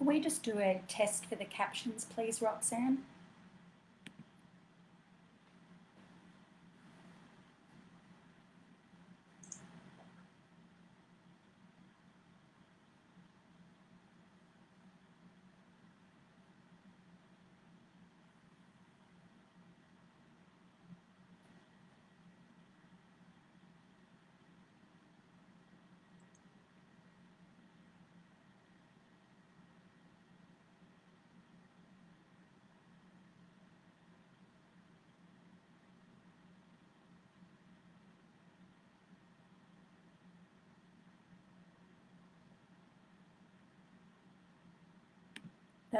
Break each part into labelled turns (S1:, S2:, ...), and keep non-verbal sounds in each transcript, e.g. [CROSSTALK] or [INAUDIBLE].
S1: Can we just do a test for the captions, please, Roxanne?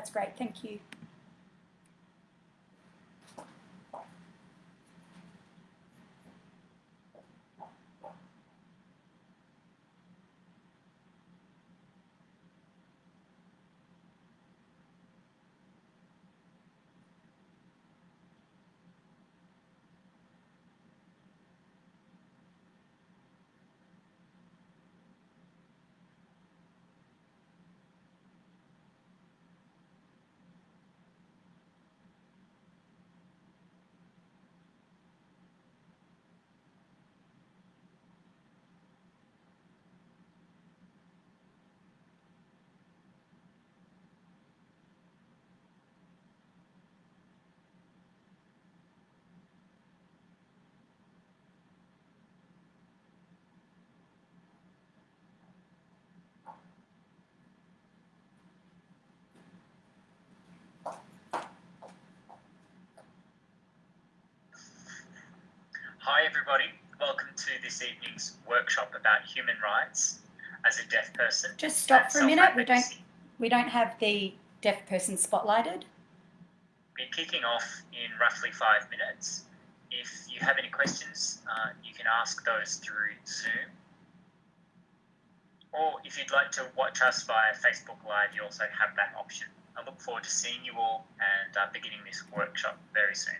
S1: That's great, thank you.
S2: Hi everybody, welcome to this evening's workshop about human rights as a deaf person.
S1: Just stop for a minute. We don't we don't have the deaf person spotlighted.
S2: Be kicking off in roughly five minutes. If you have any questions, uh, you can ask those through Zoom. Or if you'd like to watch us via Facebook Live, you also have that option. I look forward to seeing you all and uh, beginning this workshop very soon.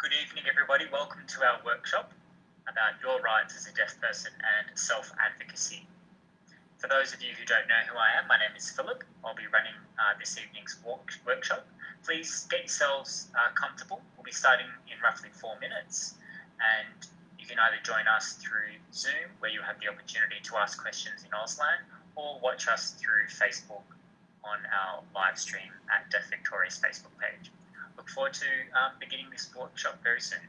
S2: Good evening, everybody. Welcome to our workshop about your rights as a deaf person and self advocacy. For those of you who don't know who I am, my name is Philip. I'll be running uh, this evening's walk- workshop. Please get yourselves uh, comfortable. We'll be starting in roughly four minutes, and you can either join us through Zoom, where you have the opportunity to ask questions in Auslan, or watch us through Facebook on our live stream at Deaf Victoria's Facebook page look forward to um, beginning this workshop very soon.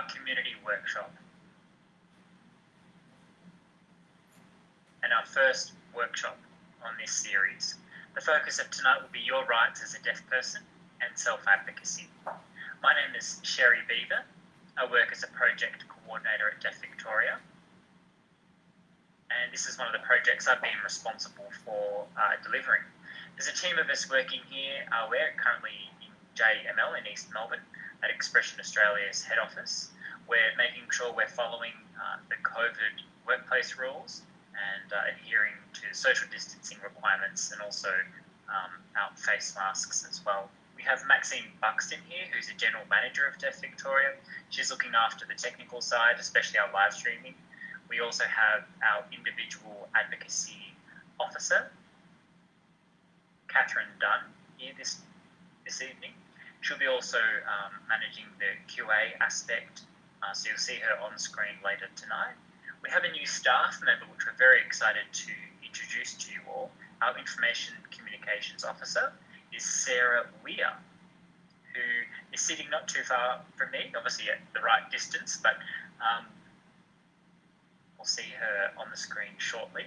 S2: Our community workshop. And our first workshop on this series. The focus of tonight will be your rights as a deaf person and self advocacy. My name is Sherry Beaver. I work as a project coordinator at Deaf Victoria. And this is one of the projects I've been responsible for uh, delivering. There's a team of us working here. Uh, we're currently in JML in East Melbourne at Expression Australia's head office. We're making sure we're following uh, the COVID workplace rules and uh, adhering to social distancing requirements and also um, our face masks as well. We have Maxine Buxton here, who's a general manager of Deaf Victoria. She's looking after the technical side, especially our live streaming. We also have our individual advocacy officer, Catherine Dunn, here this this evening. She'll be also um, managing the QA aspect, uh, so you'll see her on screen later tonight. We have a new staff member, which we're very excited to introduce to you all. Our information communications officer is Sarah Weir, who is sitting not too far from me, obviously at the right distance, but um, we'll see her on the screen shortly.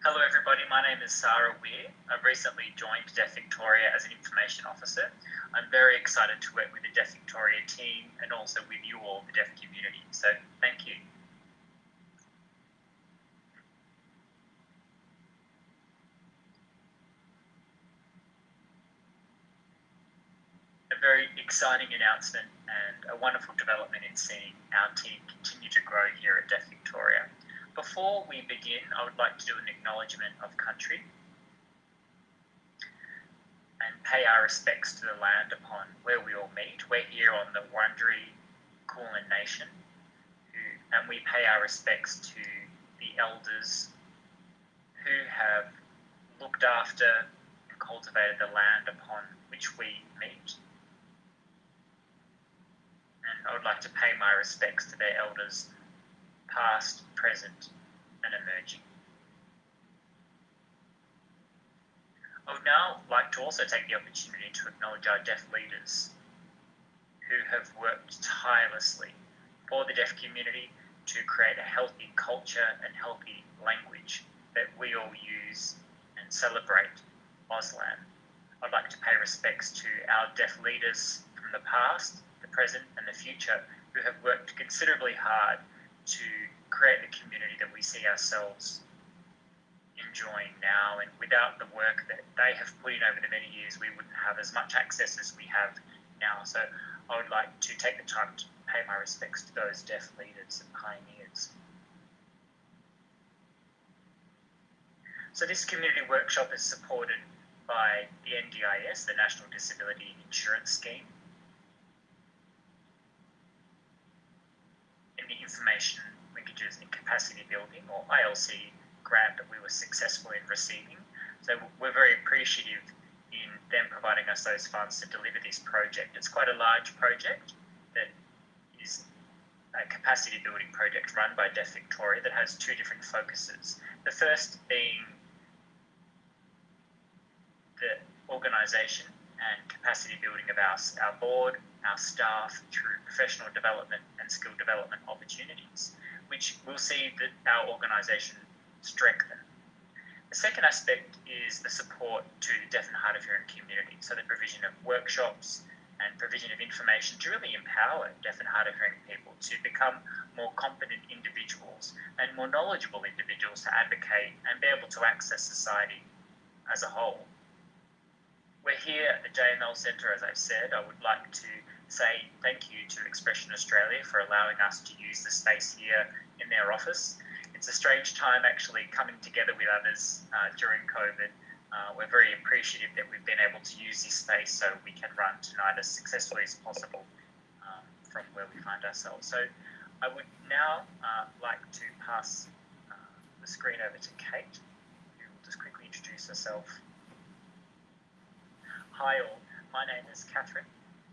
S2: Hello everybody, my name is Sarah Weir. I've recently joined Deaf Victoria as an information officer. I'm very excited to work with the Deaf Victoria team and also with you all, the deaf community. So thank you. A very exciting announcement and a wonderful development in seeing our team continue to grow here at Deaf Victoria. Before we begin, I would like to do an acknowledgement of country and pay our respects to the land upon where we all meet. We're here on the Wurundjeri Kulin Nation, and we pay our respects to the elders who have looked after and cultivated the land upon which we meet. And I would like to pay my respects to their elders, past, present, and emerging. I would now like to also take the opportunity to acknowledge our deaf leaders who have worked tirelessly for the deaf community to create a healthy culture and healthy language that we all use and celebrate Auslan. I'd like to pay respects to our deaf leaders from the past, the present, and the future who have worked considerably hard to create the community that we see ourselves enjoying now. And without the work that they have put in over the many years, we wouldn't have as much access as we have now. So I would like to take the time to pay my respects to those deaf leaders and pioneers. So this community workshop is supported by the NDIS, the National Disability Insurance Scheme, the Information Linkages and Capacity Building, or ILC, grant that we were successful in receiving. So we're very appreciative in them providing us those funds to deliver this project. It's quite a large project that is a capacity building project run by Deaf Victoria that has two different focuses. The first being the organisation and capacity building of our, our board, our staff through professional development and skill development opportunities, which will see that our organisation strengthen. The second aspect is the support to the deaf and hard of hearing community, so the provision of workshops and provision of information to really empower deaf and hard of hearing people to become more competent individuals and more knowledgeable individuals to advocate and be able to access society as a whole. We're here at the JML Centre, as I've said. I would like to say thank you to Expression Australia for allowing us to use the space here in their office it's a strange time actually coming together with others uh, during COVID. Uh, we're very appreciative that we've been able to use this space so we can run tonight as successfully as possible um, from where we find ourselves. So I would now uh, like to pass uh, the screen over to Kate, who will just quickly introduce herself. Hi all, my name is Catherine.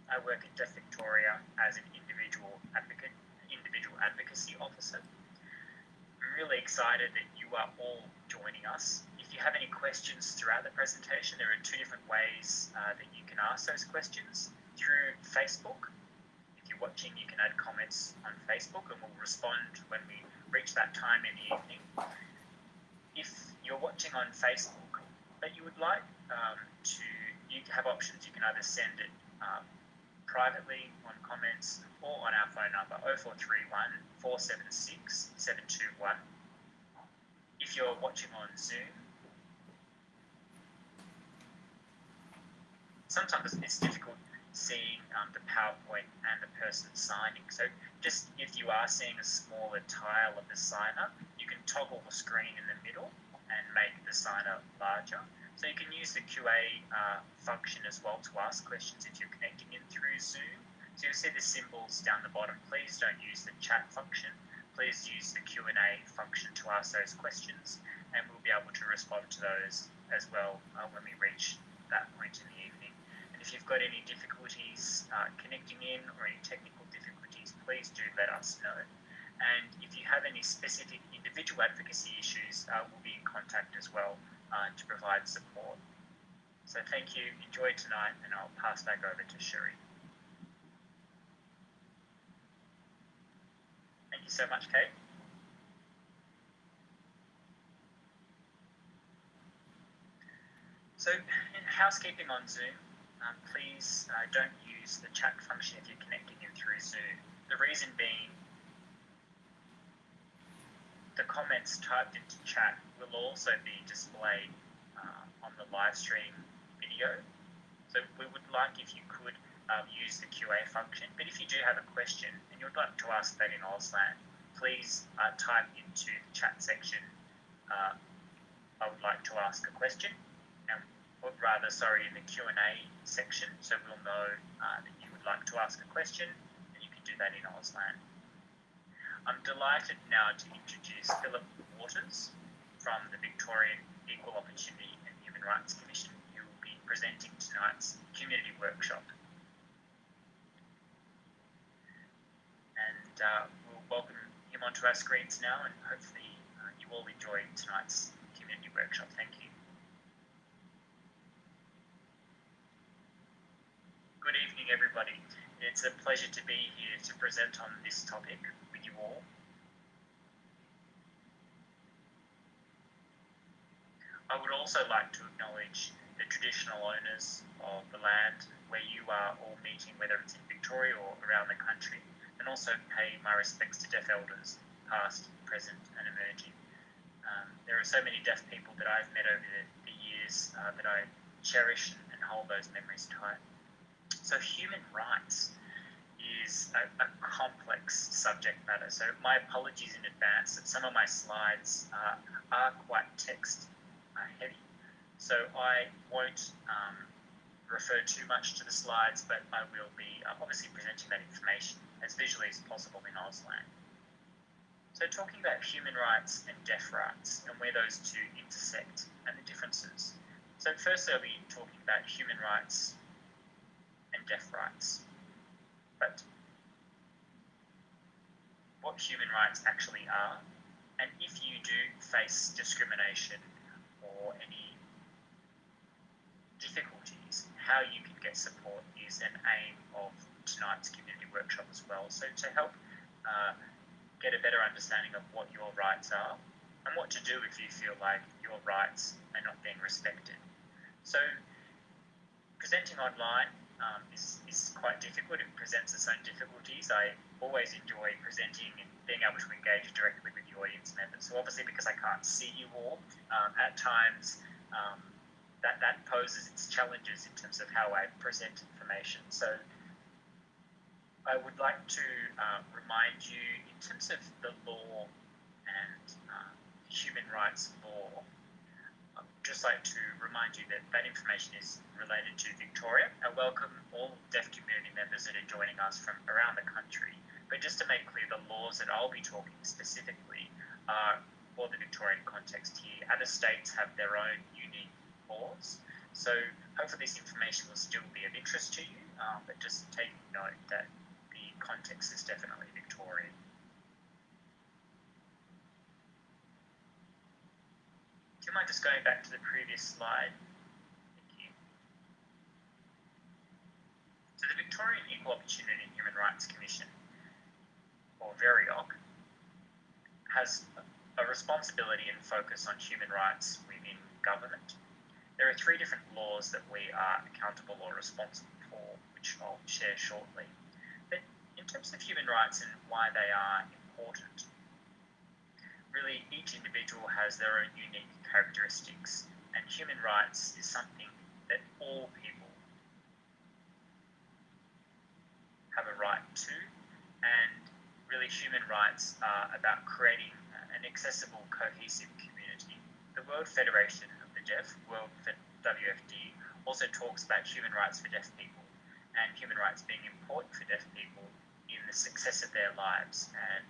S2: I work at Deaf Victoria as an individual advocate, individual advocacy officer I'm really excited that you are all joining us. If you have any questions throughout the presentation, there are two different ways uh, that you can ask those questions. Through Facebook, if you're watching, you can add comments on Facebook and we'll respond when we reach that time in the evening. If you're watching on Facebook, but you would like um, to, you have options. You can either send it um, privately on comments or on our phone number 0431 476 721. If you're watching on Zoom, sometimes it's difficult seeing um, the PowerPoint and the person signing. So just if you are seeing a smaller tile of the signer, you can toggle the screen in the middle and make the signer larger. So you can use the QA uh, function as well to ask questions if you're connecting in through Zoom. So you'll see the symbols down the bottom. Please don't use the chat function. Please use the Q&A function to ask those questions and we'll be able to respond to those as well uh, when we reach that point in the evening. And if you've got any difficulties uh, connecting in or any technical difficulties, please do let us know. And if you have any specific individual advocacy issues, uh, we'll be in contact as well uh, to provide support. So thank you, enjoy tonight, and I'll pass back over to Shuri. You so much, Kate. So, housekeeping on Zoom, um, please uh, don't use the chat function if you're connecting in through Zoom. The reason being, the comments typed into chat will also be displayed uh, on the live stream video. So we would like if you could um, use the QA function. But if you do have a question and you'd like to ask that in Auslan, please uh, type into the chat section, uh, I would like to ask a question, and, or rather, sorry, in the Q&A section, so we'll know uh, that you would like to ask a question, and you can do that in Auslan. I'm delighted now to introduce Philip Waters from the Victorian Equal Opportunity and Human Rights Commission, who will be presenting tonight's community workshop. And uh, we'll welcome him onto our screens now, and hopefully uh, you all enjoy tonight's community workshop. Thank you. Good evening, everybody. It's a pleasure to be here to present on this topic with you all. I would also like to acknowledge the traditional owners of the land where you are all meeting, whether it's in Victoria or around the country, and also pay my respects to deaf elders, past, present, and emerging. Um, there are so many deaf people that I've met over the, the years uh, that I cherish and hold those memories tight. So, human rights is a, a, complex subject matter. So, my apologies in advance that some of my slides uh, are quite text uh, heavy. So, I won't um, refer too much to the slides, but I will be uh, obviously presenting that information as visually as possible in Auslan. So, talking about human rights and deaf rights and where those two intersect and the differences. So, firstly, I'll be talking about human rights and deaf rights. But what human rights actually are, and if you do face discrimination or any difficulties, how you can get support is an aim of tonight's workshop as well. So to help uh, get a better understanding of what your rights are and what to do if you feel like your rights are not being respected. So presenting online um, is, is quite difficult. It presents its own difficulties. I always enjoy presenting and being able to engage directly with the audience members. So obviously because I can't see you all, um, at times um, that, that poses its challenges in terms of how I present information. So I would like to uh, remind you in terms of the law and uh, human rights law, I'd just like to remind you that that information is related to Victoria. I welcome all deaf community members that are joining us from around the country. But just to make clear, the laws that I'll be talking specifically are for the Victorian context here. Other states have their own unique laws. So hopefully this information will still be of interest to you, um, but just take note that context is definitely Victorian. Do you mind just going back to the previous slide? Thank you. So the Victorian Equal Opportunity and Human Rights Commission, or VEOHRC, has a responsibility and focus on human rights within government. There are three different laws that we are accountable or responsible for, which I'll share shortly. In terms of human rights and why they are important, really each individual has their own unique characteristics, and human rights is something that all people have a right to, and really human rights are about creating an accessible, cohesive community. The World Federation of the Deaf, World WFD, also talks about human rights for deaf people and human rights being important for deaf people the success of their lives and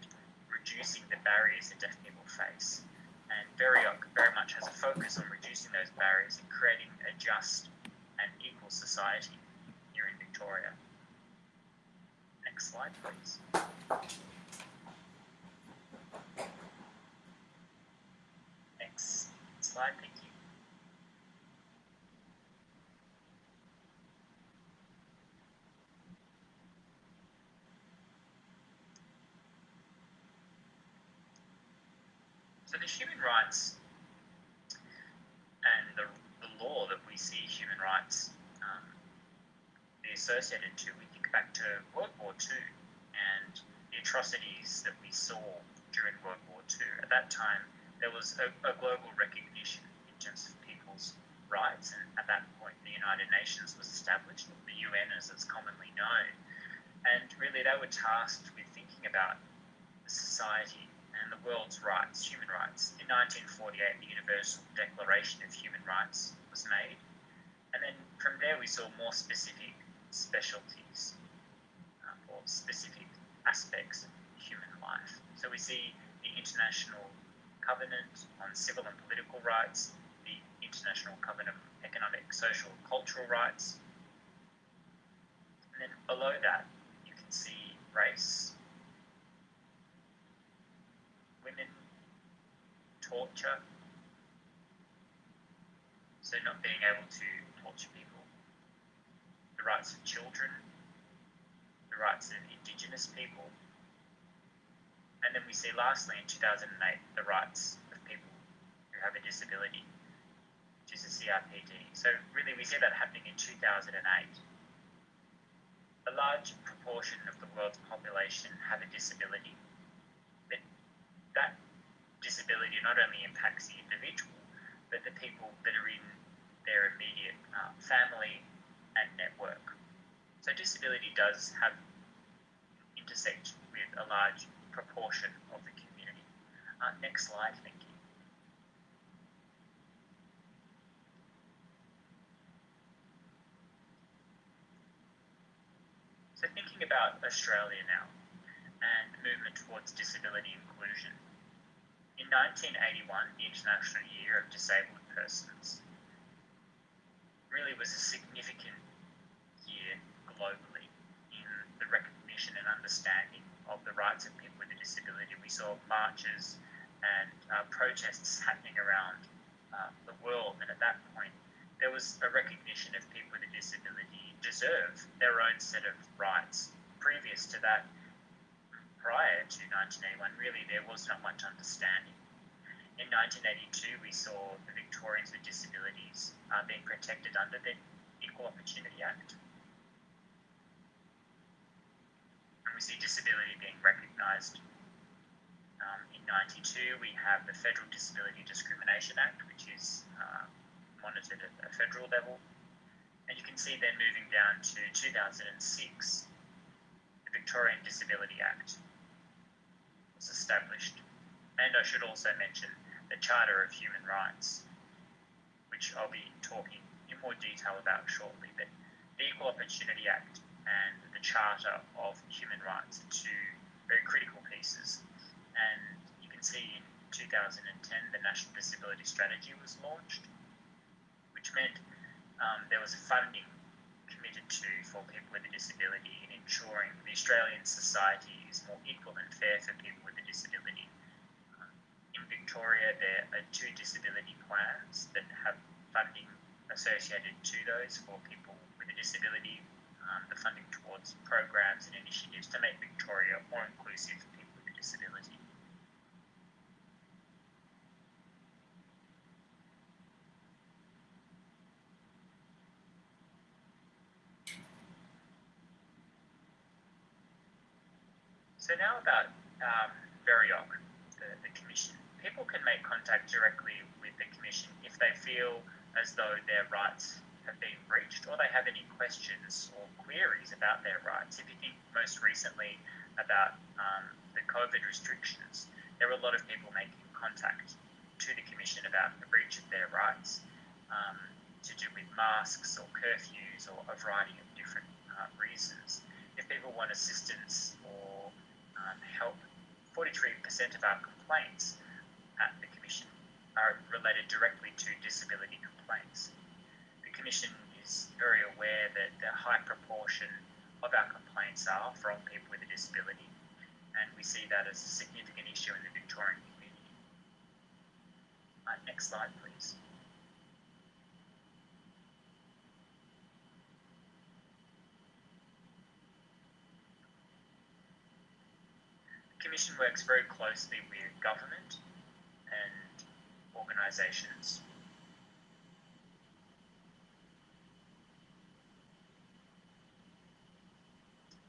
S2: reducing the barriers that deaf people face. And VEOHRC very much has a focus on reducing those barriers and creating a just and equal society here in Victoria. Next slide, please. Next slide, thank you. So the human rights and the, the law that we see human rights um, be associated to, we think back to World War II and the atrocities that we saw during World War II. At that time, there was a, a global recognition in terms of people's rights, and at that point, the United Nations was established, the UN as it's commonly known. And really, they were tasked with thinking about society the world's rights, human rights. In 1948, the Universal Declaration of Human Rights was made, and then from there we saw more specific specialties um, or specific aspects of human life. So we see the International Covenant on Civil and Political Rights, the International Covenant on Economic, Social, and Cultural Rights, and then below that you can see race, women, torture, so not being able to torture people, the rights of children, the rights of Indigenous people, and then we see lastly in 2008 the rights of people who have a disability, which is a CRPD. So really we see that happening in 2008. A large proportion of the world's population have a disability. But that disability not only impacts the individual, but the people that are in their immediate uh, family and network. So disability does have intersect with a large proportion of the community. Uh, next slide, thank you. So thinking about Australia now and the movement towards disability inclusion. In 1981, the International Year of Disabled Persons really was a significant year globally in the recognition and understanding of the rights of people with a disability. We saw marches and uh, protests happening around uh, the world, and at that point, there was a recognition of people with a disability deserve their own set of rights. Previous to that, prior to 1981, really there was not much understanding. In 1982, we saw the Victorians with disabilities uh, being protected under the Equal Opportunity Act. And we see disability being recognised. Um, in 92, we have the Federal Disability Discrimination Act, which is uh, monitored at a federal level. And you can see then moving down to 2006, the Victorian Disability Act was established. And I should also mention the Charter of Human Rights, which I'll be talking in more detail about shortly. But the Equal Opportunity Act and the Charter of Human Rights are two very critical pieces. And you can see in 2010 the National Disability Strategy was launched, which meant um, there was funding committed to for people with a disability in ensuring the Australian society is more equal and fair for people with a disability. Victoria, there are two disability plans that have funding associated to those for people with a disability, um, the funding towards programs and initiatives to make Victoria more inclusive for people with a disability. So now about um, VEOHRC, the, the Commission. People can make contact directly with the Commission if they feel as though their rights have been breached or they have any questions or queries about their rights. If you think most recently about um, the COVID restrictions, there were a lot of people making contact to the Commission about the breach of their rights um, to do with masks or curfews or a variety of different uh, reasons. If people want assistance or um, help, 43% of our complaints at the Commission are related directly to disability complaints. The Commission is very aware that the high proportion of our complaints are from people with a disability, and we see that as a significant issue in the Victorian community. Uh, next slide, please. The Commission works very closely with government organisations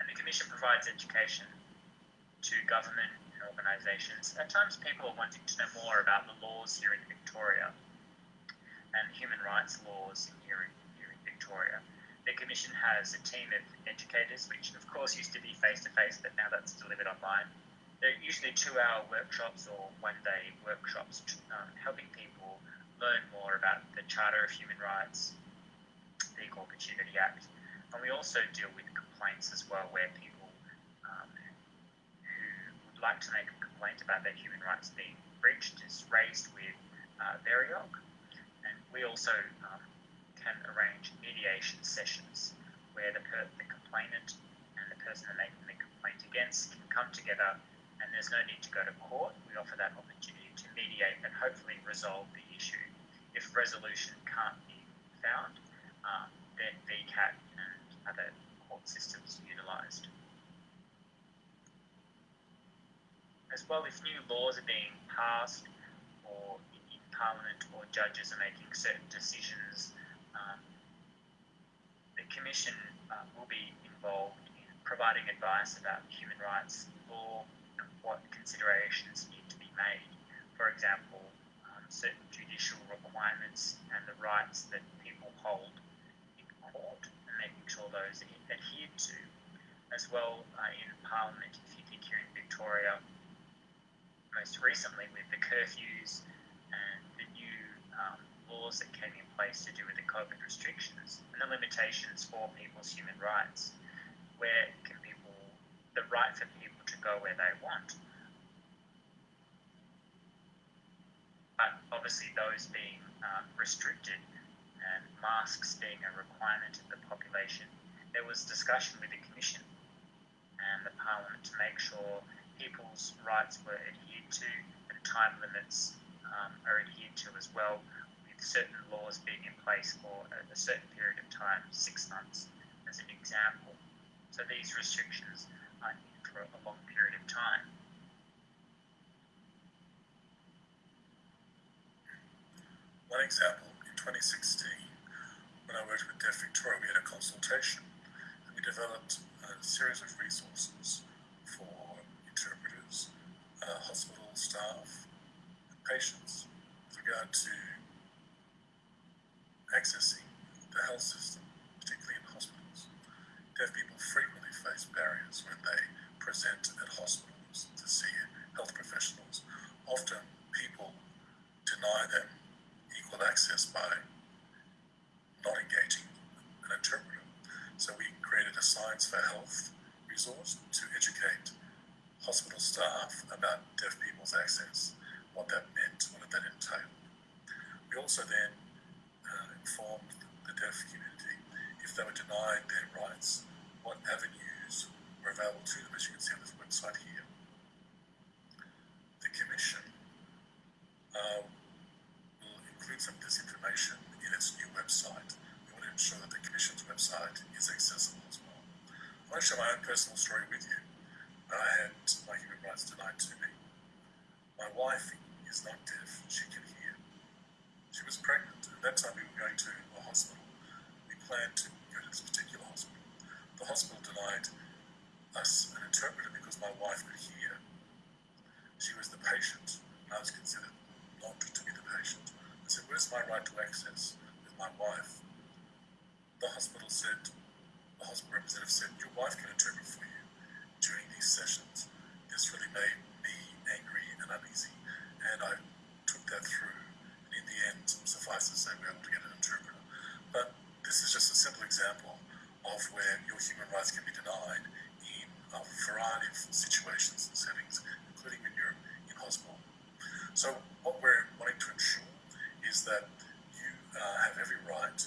S2: and the Commission provides education to government and organisations. At times, people are wanting to know more about the laws here in Victoria and human rights laws here in, here in Victoria. The Commission has a team of educators, which of course used to be face to face, but now that's delivered online. They're usually two hour workshops or one day workshops um, helping people learn more about the Charter of Human Rights, the Equal Opportunity Act, and we also deal with complaints as well, where people um, who would like to make a complaint about their human rights being breached is raised with uh, VEOHRC. And we also um, can arrange mediation sessions where the, per- the complainant and the person they're making the complaint against can come together and there's no need to go to court. We offer that opportunity to mediate and hopefully resolve the issue. If resolution can't be found, um, then VCAT and other court systems are utilised. As well, if new laws are being passed or in Parliament or judges are making certain decisions, um, the Commission uh, will be involved in providing advice about human rights law what considerations need to be made. For example, um, certain judicial requirements and the rights that people hold in court and making sure those are adhered to. As well, uh, in Parliament, if you think here in Victoria, most recently with the curfews and the new um, laws that came in place to do with the COVID restrictions and the limitations for people's human rights. Where can people, the right for people to go where they want? But obviously, those being um, restricted and masks being a requirement of the population, there was discussion with the Commission and the Parliament to make sure people's rights were adhered to and time limits um, are adhered to as well, with certain laws being in place for a, a certain period of time, six months as an example. So these restrictions are for a long period of time.
S3: One example, in 2016, when I worked with Deaf Victoria, we had a consultation and we developed a series of resources for interpreters, uh, hospital staff, and patients with regard to accessing the health system, particularly in hospitals. Deaf people frequently face barriers when they present at hospitals to see health professionals. Often people deny them equal access by not engaging an interpreter. So we created a Science for Health resource to educate hospital staff about deaf people's access, what that meant, what that entailed. We also then uh, informed the deaf community if they were denied their rights, what avenues were available to them, as you can see on this website here. The Commission uh, will include some of this information in its new website. We want to ensure that the Commission's website is accessible as well. I want to share my own personal story with you. I had my human rights denied to me. My wife is not deaf, she can hear. She was pregnant, and that time we were going to a hospital. We planned to go to this particular hospital. The hospital denied us an interpreter because my wife could hear. She was the patient, and I was considered not to be the patient. I said, Where's my right to access with my wife? The hospital said, the hospital representative said, Your wife can interpret for you during these sessions. This really made me angry and uneasy, and I took that through. And in the end, suffice to say, we were able to get an interpreter. But this is just a simple example of where your human rights can be denied a variety of situations and settings, including when you're in hospital. So what we're wanting to ensure is that you uh, have every right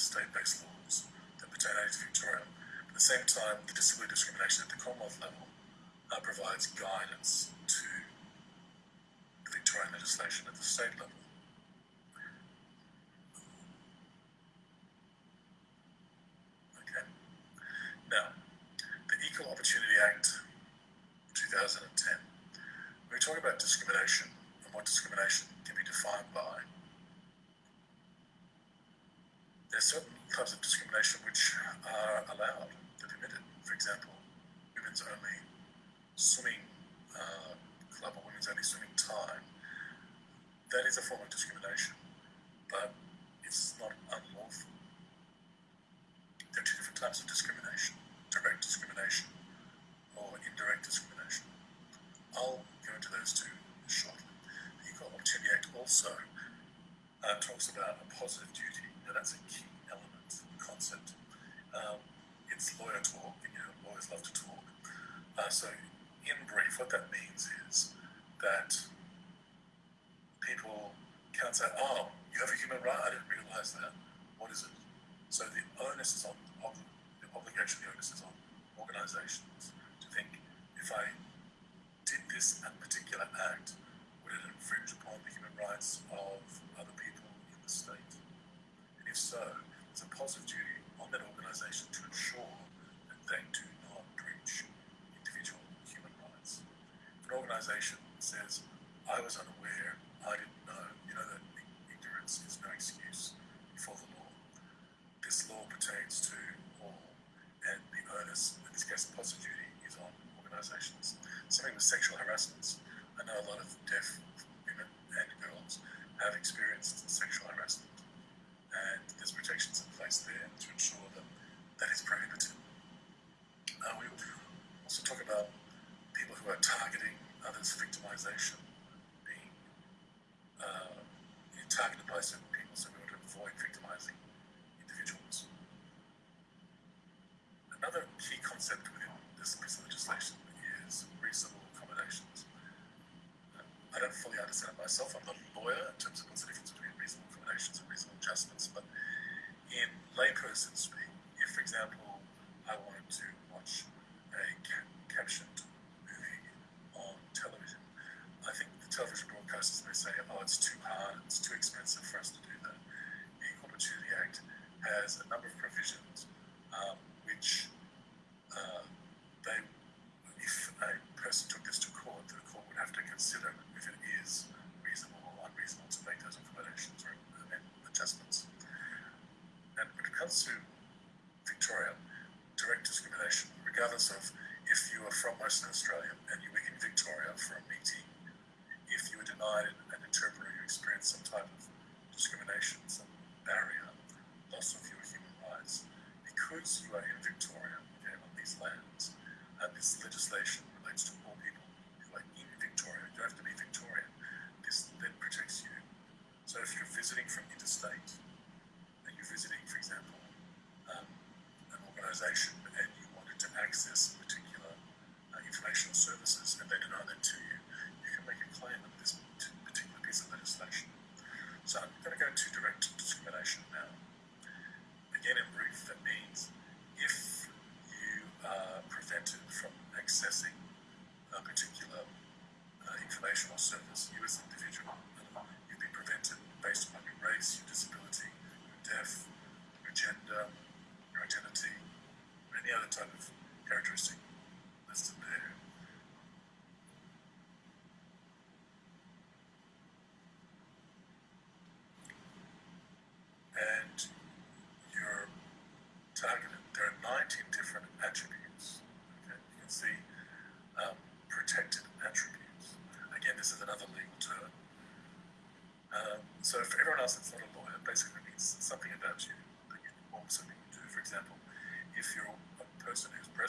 S3: state-based laws that pertain to Victoria. At the same time, the disability discrimination at the Commonwealth level uh, provides guidance to the Victorian legislation at the state level. Okay. Now, the Equal Opportunity Act 2010. When we talk about discrimination and what discrimination can be defined by, there's certain types of discrimination which are allowed, they're permitted. For example, women's only swimming uh, club or women's only swimming time. That is a form of discrimination, but it's not unlawful. There are two different types of discrimination direct discrimination or indirect discrimination. I'll go into those two shortly. The Equal Opportunity Act also uh, talks about a positive duty. Now, that's a key element, concept. Um, it's lawyer talk, and you know, lawyers love to talk. Uh, so, in brief, what that means is that people can't say, oh, you have a human right, I didn't realize that. What is it? So, the onus is on, on the obligation, the onus on organizations to think if I did this particular act, would it infringe upon the human rights of other people in the state? And if so, there's a positive duty on that organization to ensure that they do not breach individual human rights. If an organization says, I was unaware, I didn't know, you know that ignorance is no excuse before the law. This law pertains to awareness, in discuss positive positivity, is on organisations. Something with sexual harassment. I know a lot of deaf women and girls have experienced sexual harassment, and there's protections in place there to ensure that that is prohibited. Uh, we also talk about people who are targeting others' victimisation, being uh, targeted by certain people, so we want to avoid victimising legislation is reasonable accommodations. Um, I don't fully understand myself. I'm not a lawyer in terms of what's the difference between reasonable accommodations and reasonable adjustments. But in layperson speak, if, for example, I wanted to watch a ca captioned movie on television, I think the television broadcasters may say, oh, it's too hard, it's too expensive for us to do that. The Equal Opportunity Act has a number of provisions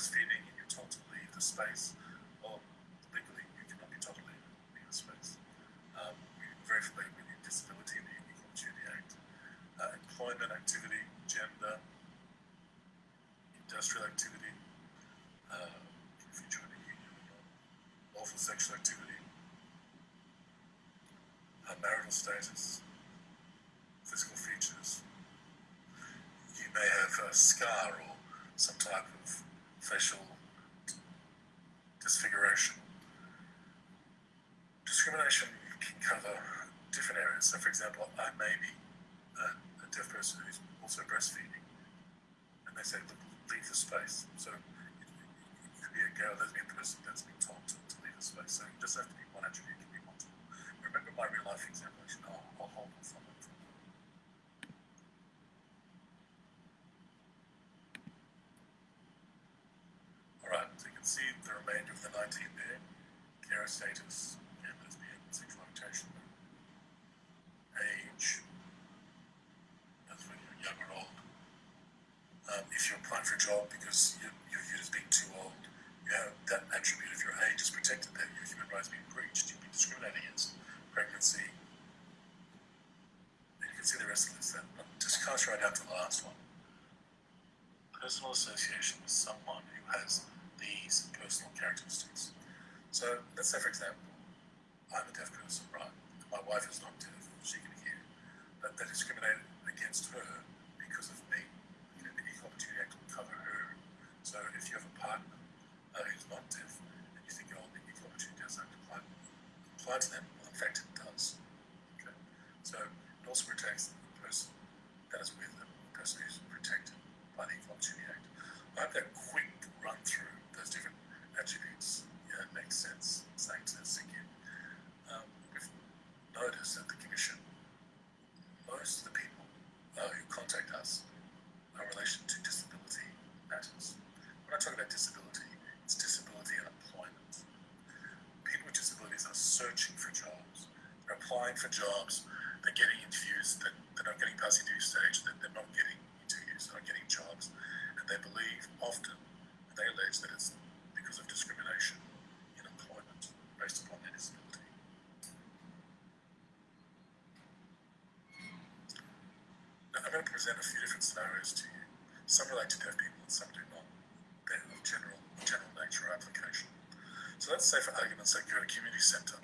S3: breastfeeding and you're told to leave the space, or legally you cannot be told to leave, leave the space. Um, we're very familiar with Disability and the Equal Opportunity Act. Uh, employment, activity, gender, industrial activity, uh, if you join a union or not, lawful sexual activity, uh, marital status, physical features. You may have a scar or some type of facial disfiguration. Discrimination can cover different areas. So, for example, I may be a, a deaf person who's also breastfeeding, and they say, leave the space. So, it, it could be a or lesbian person that's been told to, to leave the space. So, it doesn't have to be one attribute, can be multiple. Remember my real life example, I'll, I'll hold on it. for a moment. See the remainder of the 19 there. Care status, and lesbian, sexual orientation, age, that's when you're young or old. Um, if you're applying for a job because you, you're viewed as being too old, you have that attribute of your age is protected there, your human rights being breached, you've been discriminated against, pregnancy. And you can see the rest of this then. But just cast right to the last one. Personal association with someone who has these personal characteristics. So let's say, for example, I'm a deaf person, right? My wife is not deaf, she can hear. But they discriminate against her because of me. You know, the Equal Opportunity Act will cover her. So if you have a partner uh, who's not deaf and you think, oh, the Equal Opportunity does not apply, apply to them, well, in fact, it does. Okay? So it also protects the person that is with them, the person who's protected by the Equal Opportunity Act. I hope that quick run through those different attributes yeah, makes sense, starting to sink in. Um, we've noticed that the Commission, most of the people uh, who contact us are in relation to disability matters. When I talk about disability, it's disability and employment. People with disabilities are searching for jobs. They're applying for jobs. They're getting interviews. That they're not getting past the interview stage. That they're not getting interviews. They're not getting jobs. And they believe often, and they allege that it's because of discrimination in employment based upon their disability. Now, I'm going to present a few different scenarios to you. Some relate to deaf people and some do not. They're of general, general nature or application. So at a community centre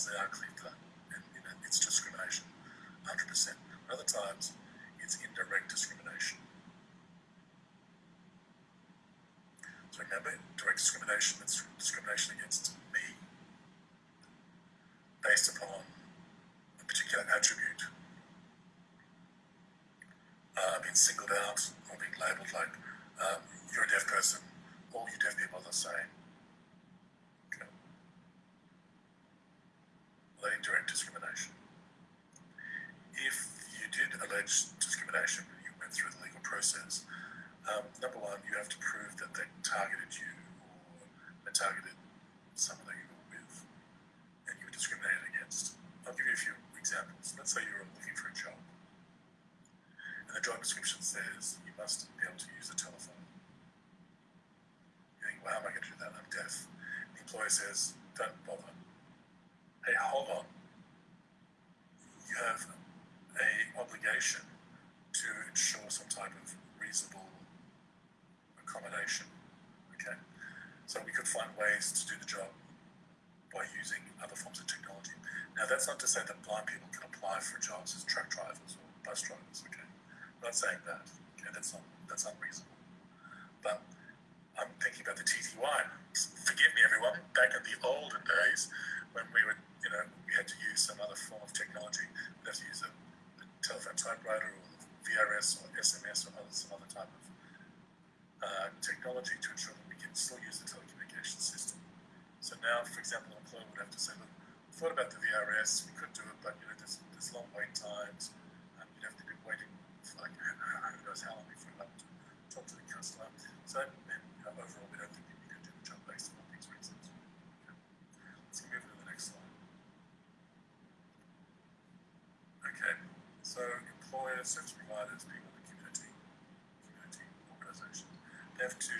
S3: times they are clear cut and you know, it's discrimination 100%. Other times it's indirect discrimination. So remember, direct discrimination, is discrimination against me based upon a particular attribute. Uh, being singled out or being labelled like um, you're a deaf person, all you deaf people are the same employers, such providers, people in the community, community organizations, they have to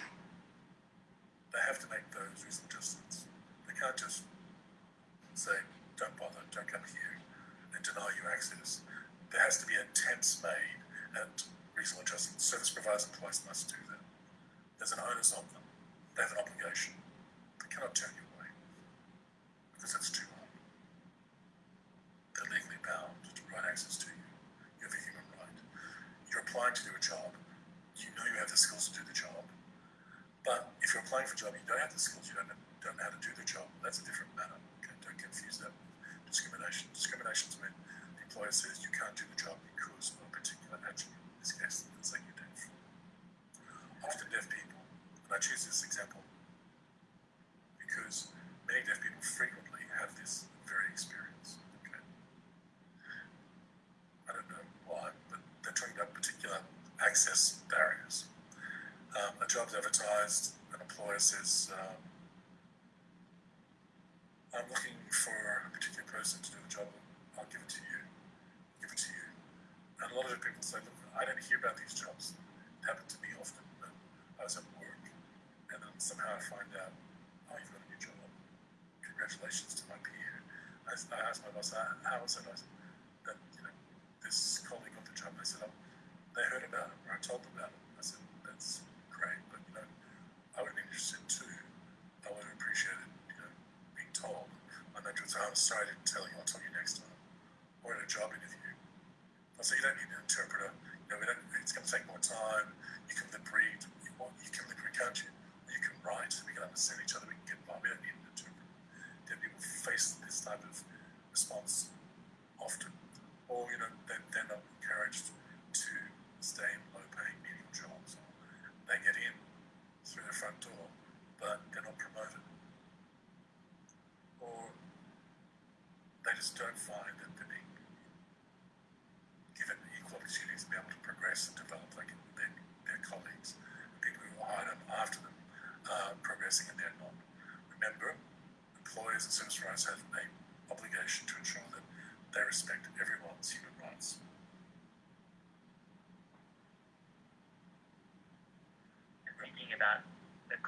S3: face this type of response.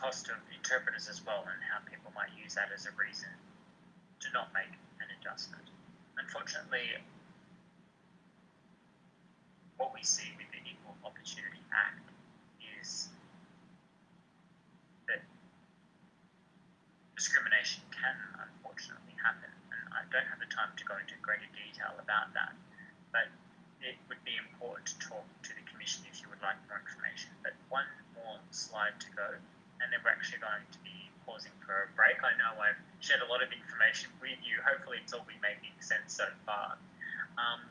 S2: Cost of interpreters as well and how people might use that as a reason to not make an adjustment. Unfortunately, what we see with the Equal Opportunity Act is that discrimination can unfortunately happen. And I don't have the time to go into greater detail about that, but it would be important to talk to the Commission if you would like more information. But one more slide to go, and then we're actually going to be pausing for a break. I know I've shared a lot of information with you. Hopefully, it's all been making sense so far. Um,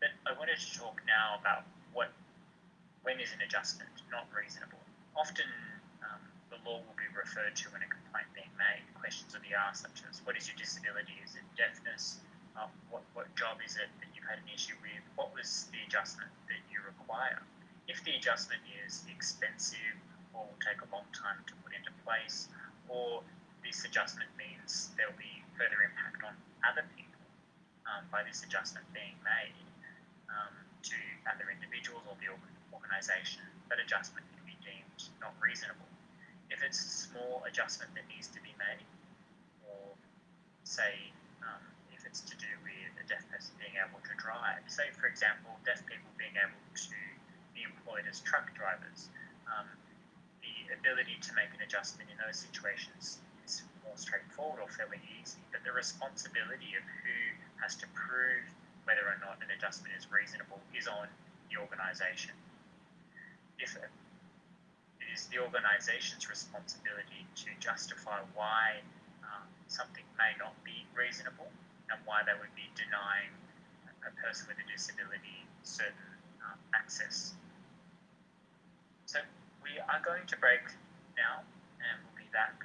S2: but I wanted to talk now about what when is an adjustment not reasonable. Often, um, the law will be referred to when a complaint being made. Questions will be asked such as, "What is your disability? Is it deafness? Um, what what job is it that you've had an issue with? What was the adjustment that you require?" If the adjustment is expensive or will take a long time to put into place, or this adjustment means there will be further impact on other people um, by this adjustment being made um, to other individuals or the organisation, that adjustment can be deemed not reasonable. If it's a small adjustment that needs to be made, or say um, if it's to do with a deaf person being able to drive, say for example, deaf people being able to be employed as truck drivers, um, the ability to make an adjustment in those situations is more straightforward or fairly easy, but the responsibility of who has to prove whether or not an adjustment is reasonable is on the organisation. If it is the organisation's responsibility to justify why um, something may not be reasonable and why they would be denying a person with a disability certain um, access. So we are going to break now and we'll be back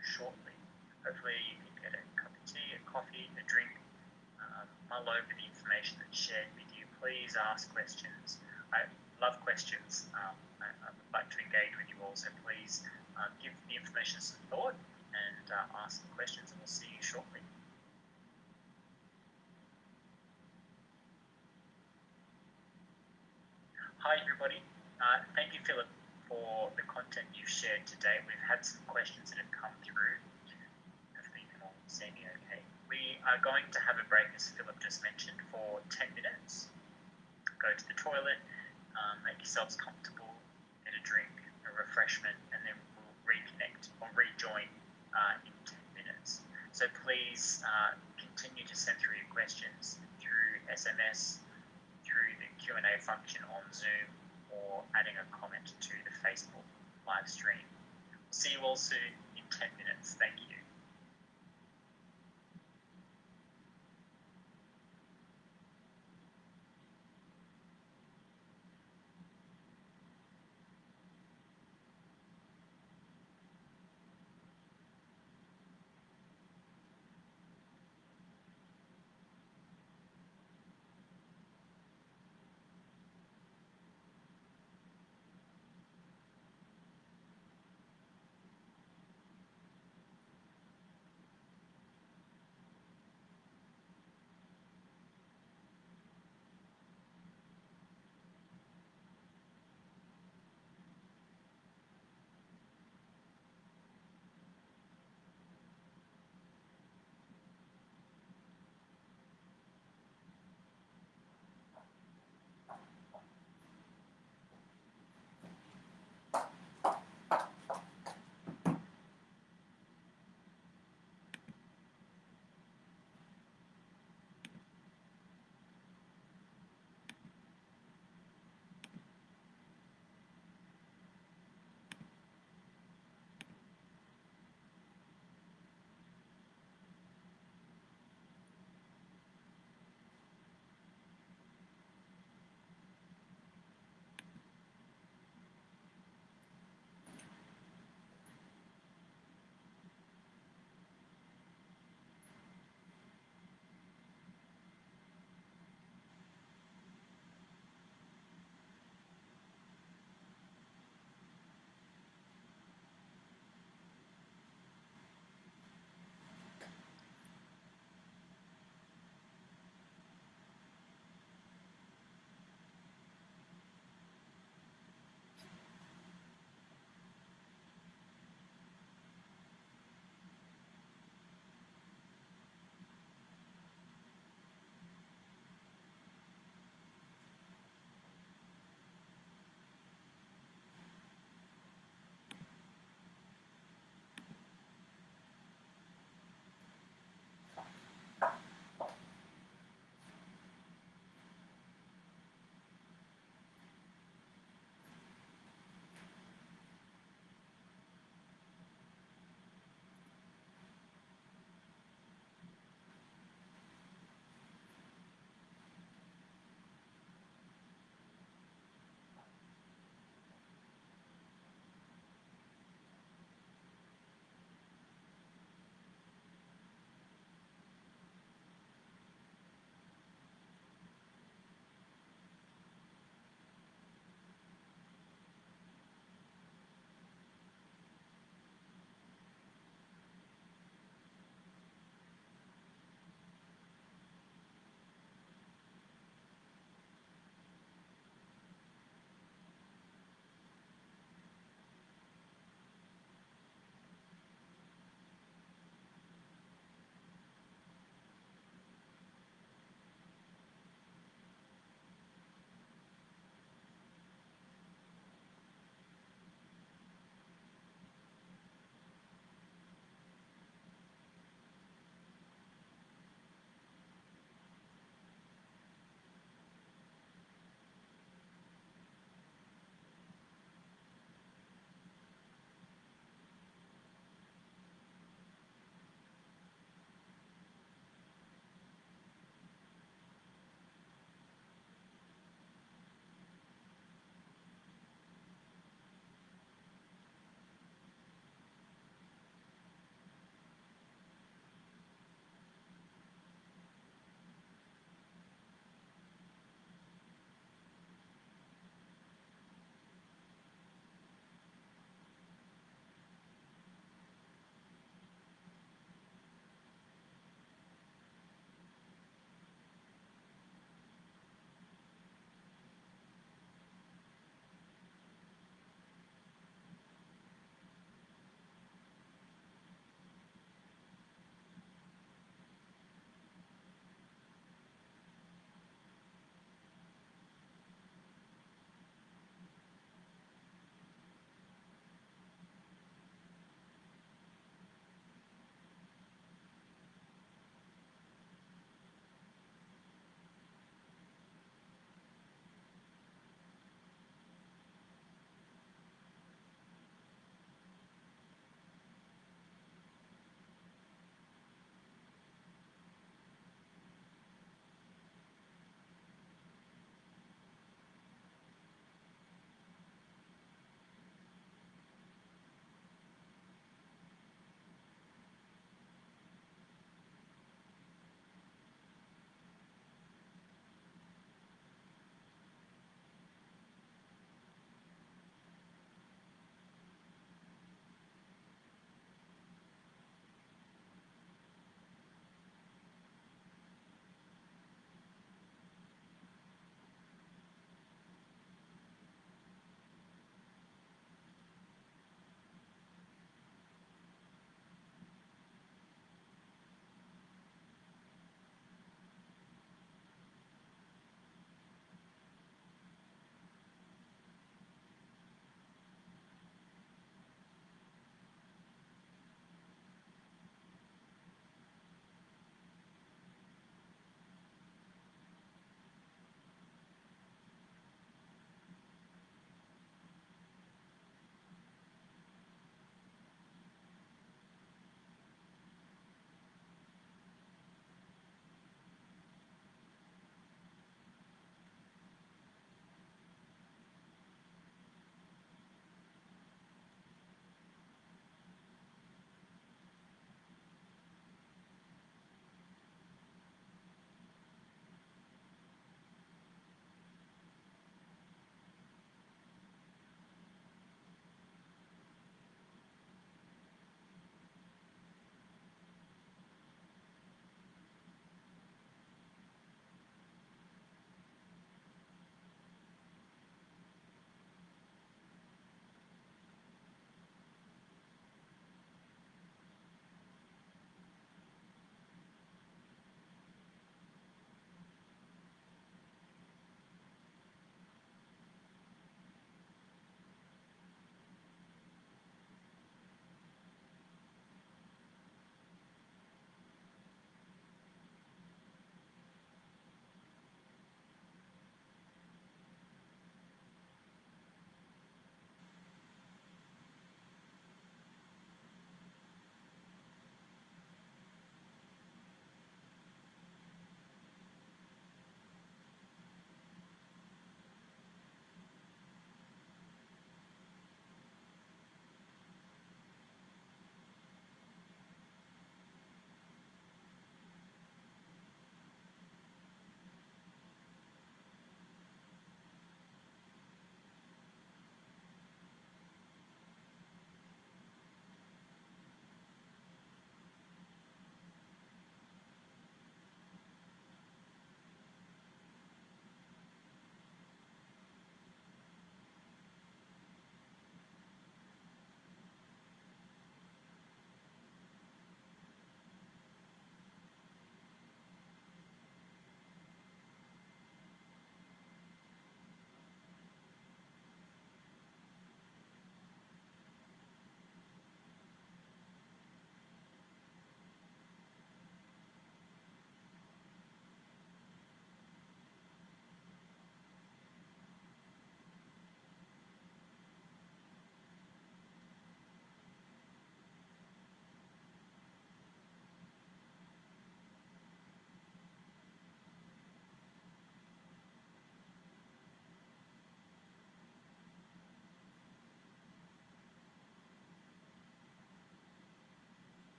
S2: shortly. Hopefully you can get a cup of tea, a coffee, a drink, mull over the information that's shared with you. Please ask questions. I love questions. Um, I, would like to engage with you all, so please um, give the information some thought and uh, ask some questions, and we'll see you shortly. Hi, everybody. Uh, thank you, Philip, for the content you've shared today. We've had some questions that have come through. You can all okay. We are going to have a break, as Philip just mentioned, for 10 minutes. Go to the toilet, um, make yourselves comfortable, get a drink, a refreshment, and then we'll reconnect or rejoin uh, in 10 minutes. So please uh, continue to send through your questions through SMS, through the Q&A function on Zoom, or adding a comment to the Facebook live stream. See you all soon in 10 minutes. Thank you.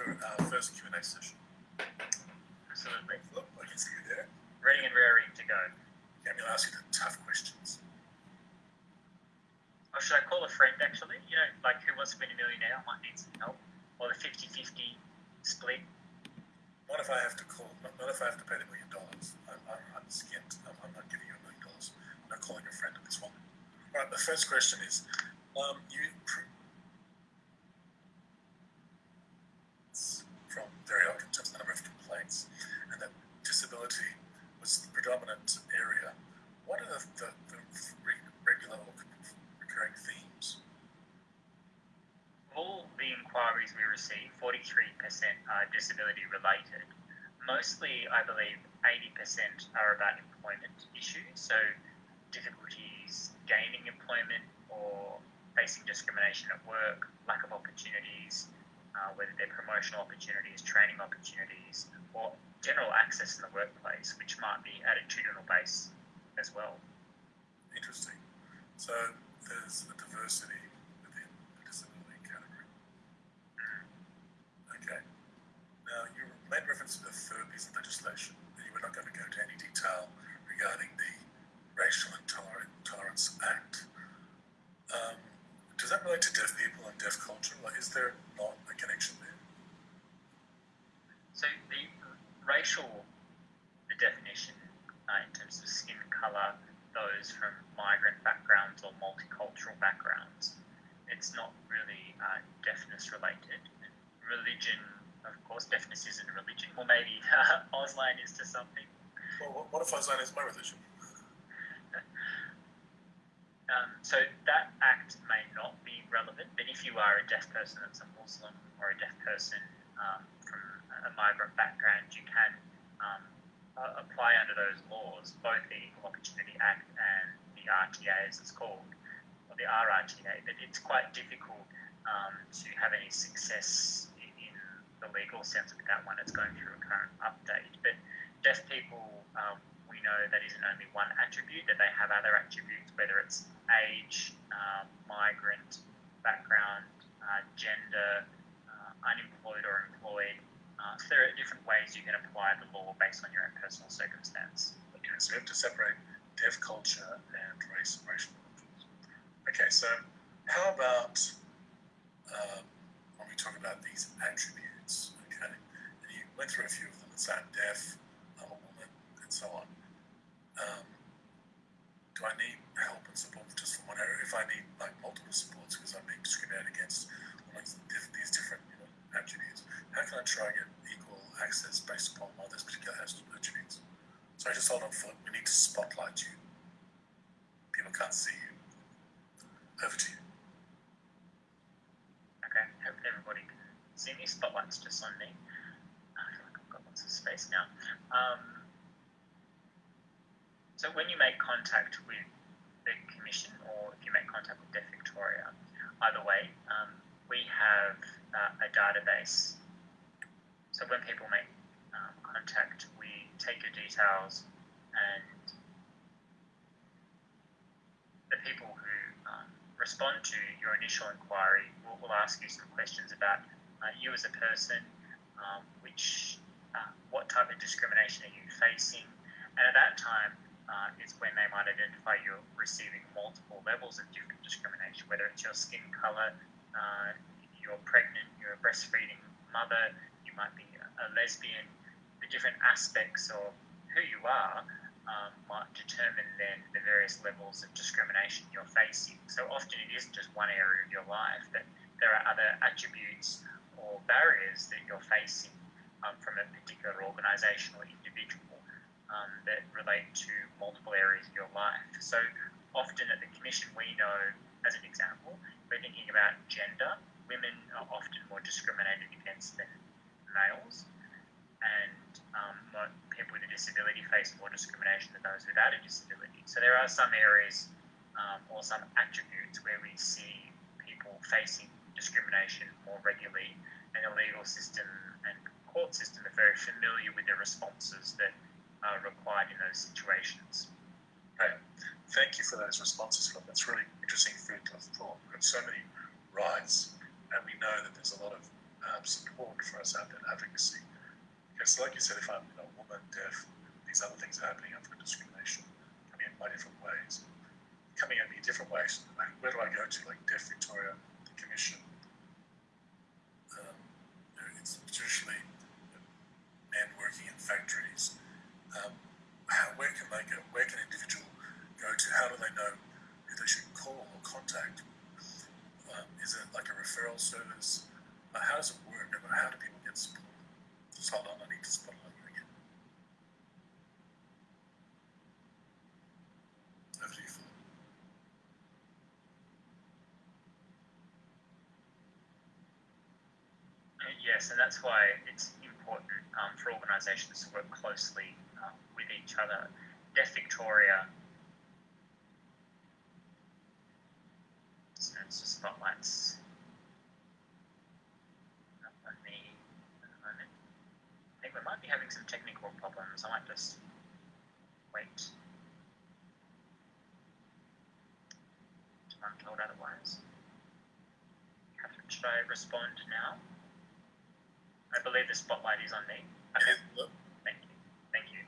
S3: For our first Q and A session?
S2: Absolutely.
S3: Look, I can see you there.
S2: Ready and raring to go.
S3: Yeah, I'm going to ask you the tough questions.
S2: Or should I call a friend actually? You know, like who wants to win a millionaire? I might need some help. Or the 50 50 split.
S3: What if I have to call? Not if I have to pay the million dollars? I'm, I'm, I'm skint. I'm, I'm not giving you a million dollars. I'm not calling a friend at this one. All right. The first question is, um, you pr- it's from very often in terms of the number of complaints, and that disability was the predominant area. What are the, the, the re- regular or recurring themes?
S2: All the inquiries we receive, 43% are disability related. Mostly, I believe, 80% are about employment issues, so difficulties gaining employment or facing discrimination at work, lack of opportunities, uh, whether they're promotional opportunities, training opportunities, or general access in the workplace, which might be attitudinal based as well.
S3: Interesting. So there's a diversity within the disability category. Okay. Now you made reference to the third piece of legislation, and you were not going to go into any detail regarding the Racial Intoler- Intolerance Act. Um, does that relate to deaf people and deaf culture? Like, is there not a connection there?
S2: So the racial, the definition uh, in terms of skin colour, those from migrant backgrounds or multicultural backgrounds, it's not really uh, deafness related. Religion, of course, deafness isn't a religion, Well, maybe [LAUGHS] uh, Auslan is to something.
S3: Well, what, what if Islam is my religion? [LAUGHS]
S2: Um, so that act may not be relevant, but if you are a deaf person that's a Muslim or a deaf person um, a migrant background, you can um, uh, apply under those laws, both the Equal Opportunity Act and the RTA, as it's called, or the RRTA. But it's quite difficult um, to have any success in, in the legal sense with that one. It's going through a current update. But deaf people, um, we know that isn't only one attribute, that they have other attributes, whether it's age, uh, migrant background, uh, gender, uh, unemployed or employed. Uh, there are different ways you can apply the law based on your own personal circumstance.
S3: Okay, so we have to separate deaf culture and race and racial cultures. Okay, so how about um, when we talk about these attributes? Okay, and you went through a few of them. Let's I'm deaf, I'm a woman, and so on. Um, do I need help and support just from one area? If I need like multiple supports because I'm being discriminated against amongst these different attributes, how can I try and get equal access based upon all those particular attributes? So I just hold on foot. We need to spotlight you. People can't see you. Over to you.
S2: Okay, hope everybody can see me. Spotlight's just on me. I feel like I've got lots of space now. Um, so when you make contact with the commission or if you make contact with Deaf Victoria, either way, um, we have uh, a database. So when people make um, contact, we take your details and the people who um, respond to your initial inquiry will, will ask you some questions about uh, you as a person, um, which, uh, what type of discrimination are you facing, and at that time uh, is when they might identify you're receiving multiple levels of different discrimination, whether it's your skin color, uh, you're pregnant, you're a breastfeeding mother, you might be a, lesbian, the different aspects of who you are um, might determine then the various levels of discrimination you're facing. So often it isn't just one area of your life, but there are other attributes or barriers that you're facing um, from a particular organisation or individual um, that relate to multiple areas of your life. So often at the Commission, we know, as an example, we're thinking about gender. Women are often more discriminated against than males, and um, people with a disability face more discrimination than those without a disability. So there are some areas um, or some attributes where we see people facing discrimination more regularly, and the legal system and court system are very familiar with the responses that are required in those situations.
S3: Okay. Thank you for those responses, Phil. That's really interesting food for thought. We've got so many rights, and we know that there's a lot of um, support for us out there, advocacy. Because, like you said, if I'm you know, a woman, deaf, these other things are happening, I've got discrimination coming in by different ways. Coming at me different ways. Like, where do I go to? Like Deaf Victoria, the Commission. Um, you know, it's traditionally men working in factories. Um, how, where can they go? Where can an individual go to? How do they know who they should call or contact? Is it like a referral service? Uh, how does it work? And how do people get support? Just hold on, I need to spotlight you again. Over to you, Philip.
S2: Uh, Yes, and that's why it's important um, for organisations to work closely um, with each other. Deaf Victoria it's just spotlights up on me at the moment. I think we might be having some technical problems. I might just wait. I'm told otherwise. Catherine, should I respond now? I believe the spotlight is on me. Okay, thank you. Thank you.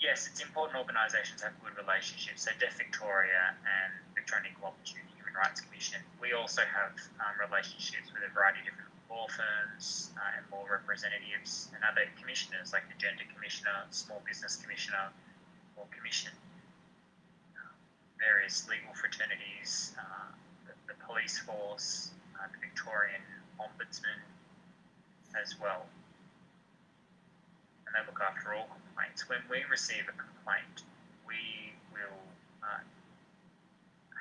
S2: Yes, it's important organisations have good relationships. So Deaf Victoria and Victorian Equal Opportunity Rights Commission, we also have um, relationships with a variety of different law firms uh, and law representatives and other commissioners like the Gender Commissioner, Small Business Commissioner, or Commission. Um, various legal fraternities, uh, the, the police force, uh, the Victorian Ombudsman as well and they look after all complaints. When we receive a complaint, we will uh,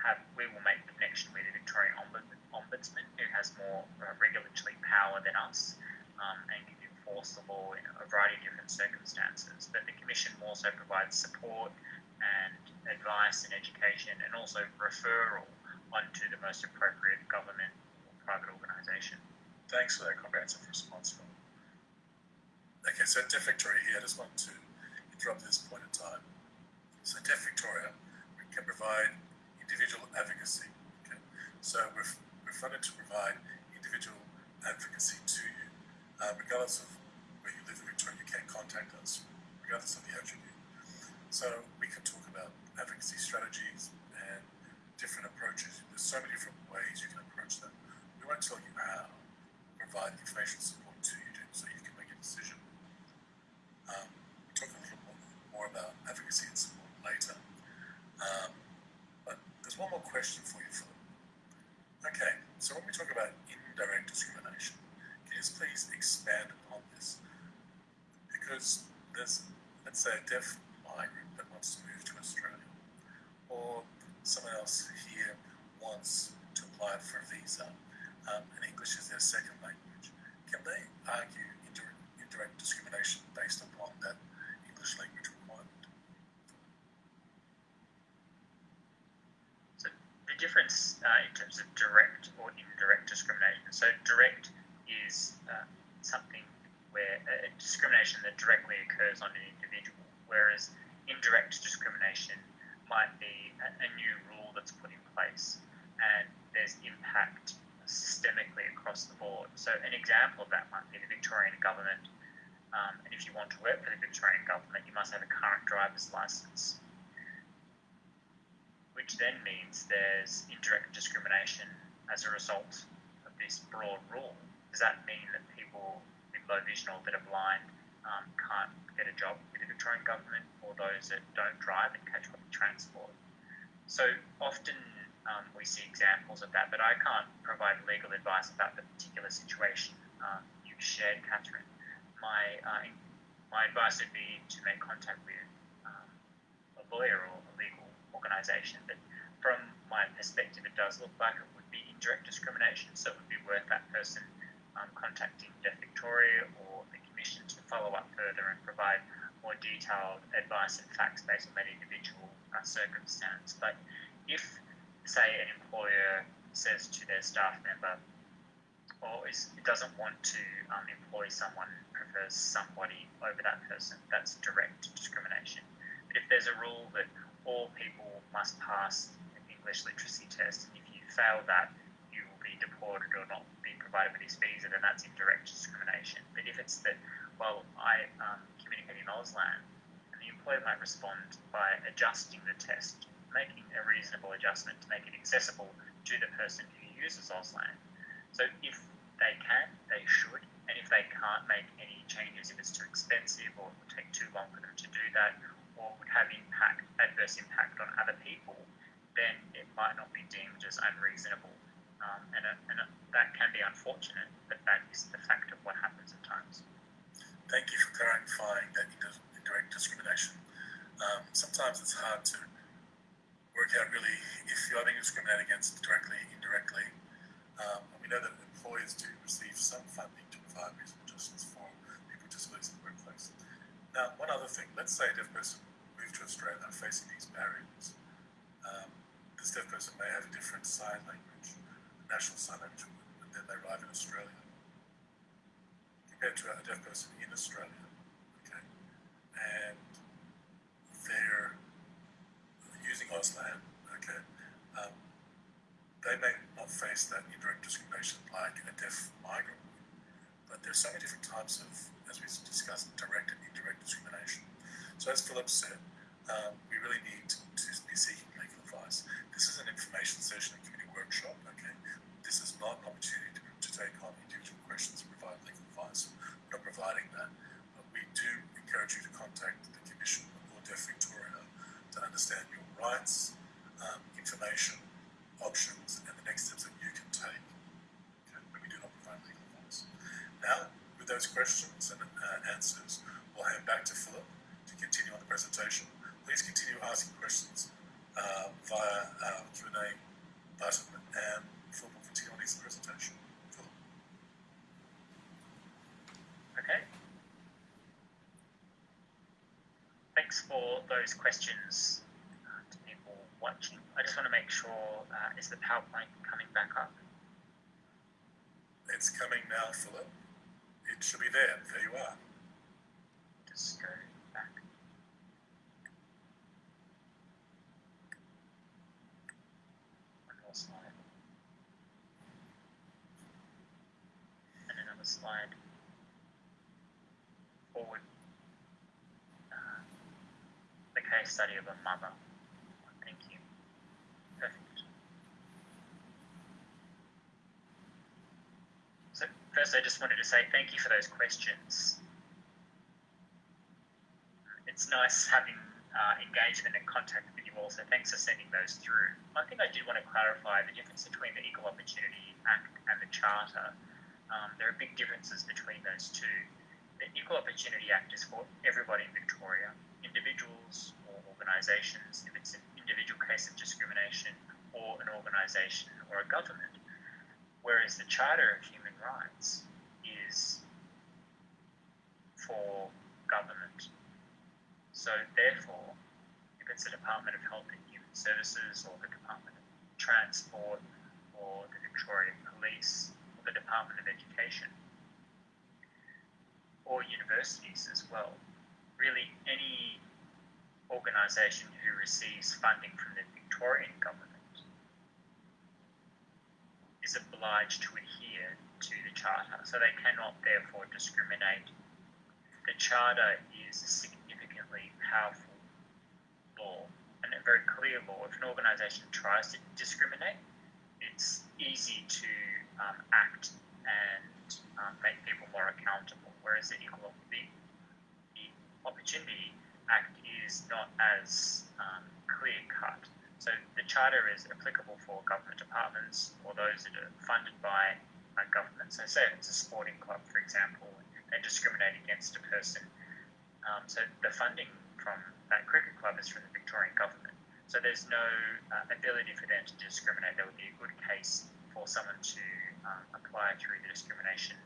S2: have we will make connection with the Victorian Ombudsman, who has more uh, regulatory power than us um, and can enforce the law in a variety of different circumstances. But the Commission also provides support and advice and education, and also referral onto the most appropriate government or private organisation.
S3: thanks for that comprehensive response, Philip. Okay, so Deaf Victoria here, I just want to interrupt this point in time. So Deaf Victoria, can provide individual advocacy. So we're, we're funded to provide individual advocacy to you. Uh, regardless of where you live in Victoria, you can contact us, regardless of the attribute. So we can talk about advocacy strategies and different approaches. There's so many different ways you can approach that. We won't tell you how. Provide information support to you so you can make a decision. Um, we'll talk a little more, more about advocacy and support later. Um, but there's one more question for you, Philip. Okay, so when we talk about indirect discrimination, can you please expand upon this? Because there's, let's say, a deaf migrant that wants to move to Australia, or someone else here wants to apply for a visa, um, and English is their second language. Can they argue indirect, indirect discrimination based upon that English language requirement?
S2: So the difference uh, in terms of direct or indirect discrimination. So direct is uh, something where uh, discrimination that directly occurs on an individual, whereas indirect discrimination might be a, a new rule that's put in place and there's impact systemically across the board. So an example of that might be the Victorian government. Um, and if you want to work for the Victorian government, you must have a current driver's license which then means there's indirect discrimination as a result of this broad rule. Does that mean that people with low vision or that are blind um, can't get a job with the Victorian government, or those that don't drive and catch public transport? So often um, we see examples of that, but I can't provide legal advice about the particular situation um, you've shared, Catherine. My uh, my advice would be to make contact with um, a lawyer or organisation. But from my perspective, it does look like it would be indirect discrimination, so it would be worth that person um, contacting Deaf Victoria or the Commission to follow up further and provide more detailed advice and facts based on that individual uh, circumstance. But if, say, an employer says to their staff member, or is, doesn't want to um, employ someone, prefers somebody over that person, that's direct discrimination. But if there's a rule that all people must pass an English literacy test, and if you fail that, you will be deported or not be provided with his visa, then that's indirect discrimination. But if it's that, well, I um, communicate in Auslan, and the employer might respond by adjusting the test, making a reasonable adjustment to make it accessible to the person who uses Auslan. So if they can, they should, and if they can't make any changes, if it's too expensive or it would take too long for them to do that, or would have impact, adverse impact on other people, then it might not be deemed as unreasonable. Um, and uh, and uh, that can be unfortunate, but that is the fact of what happens at times.
S3: Thank you for clarifying that indirect discrimination. Um, sometimes it's hard to work out really if you are being discriminated against directly, indirectly. Um, we know that employers do receive some funding to provide reasonable adjustments for people with disabilities in the workplace. Now, one other thing, let's say a deaf person moved to Australia facing these barriers. Um, this deaf person may have a different sign language, national sign language, when then they arrive in Australia compared to a deaf person in Australia. Okay, and they're using Auslan. Okay, um, they may not face that indirect discrimination like a deaf migrant but there's so many different types of, as we discussed, direct and indirect discrimination. So as Philip said, um, we really need to, to be seeking legal advice. This is an information session and community workshop. Okay, this is not an opportunity to, to take on individual questions and provide legal advice. We're not providing that, but we do encourage you to contact the Commission or Deaf Victoria to understand your rights, um, information, options, and the next steps that you can take. Okay, but we do not provide legal advice. Now, with those questions and uh, answers, we'll hand back to Philip to continue on the presentation. Please continue asking questions uh, via our Q&A button, and Philip will continue on his presentation. Philip.
S2: Okay. Thanks for those questions uh, to people watching. I just want to make sure uh, is the PowerPoint coming back up?
S3: It's coming now, Philip. Should be there. There you are.
S2: Just go back. More slide. And another slide. Forward. Uh, the case study of a mother. Thank you. Perfect. I just wanted to say thank you for those questions it's nice having uh, engagement and contact with you all. So thanks for sending those through. One thing I did want to clarify the difference between the Equal Opportunity Act and the Charter. Um, there are big differences between those two. The Equal Opportunity Act is for everybody in Victoria, individuals or organisations, if it's an individual case of discrimination, or an organisation or a government. Whereas the Charter of Human Rights is for government. So therefore, if it's the Department of Health and Human Services or the Department of Transport or the Victorian Police or the Department of Education or universities as well, really any organisation who receives funding from the Victorian government is obliged to adhere to the Charter. So they cannot therefore discriminate. The Charter is a significantly powerful law and a very clear law. If an organisation tries to discriminate, it's easy to um, act and um, make people more accountable. Whereas the Equal Opportunity Act is not as um, clear cut. So the Charter is applicable for government departments or those that are funded by uh, government. So say it's a sporting club, for example, and discriminate against a person um, so the funding from that cricket club is from the Victorian government. So there's no uh, ability for them to discriminate. There would be a good case for someone to um, apply through the discrimination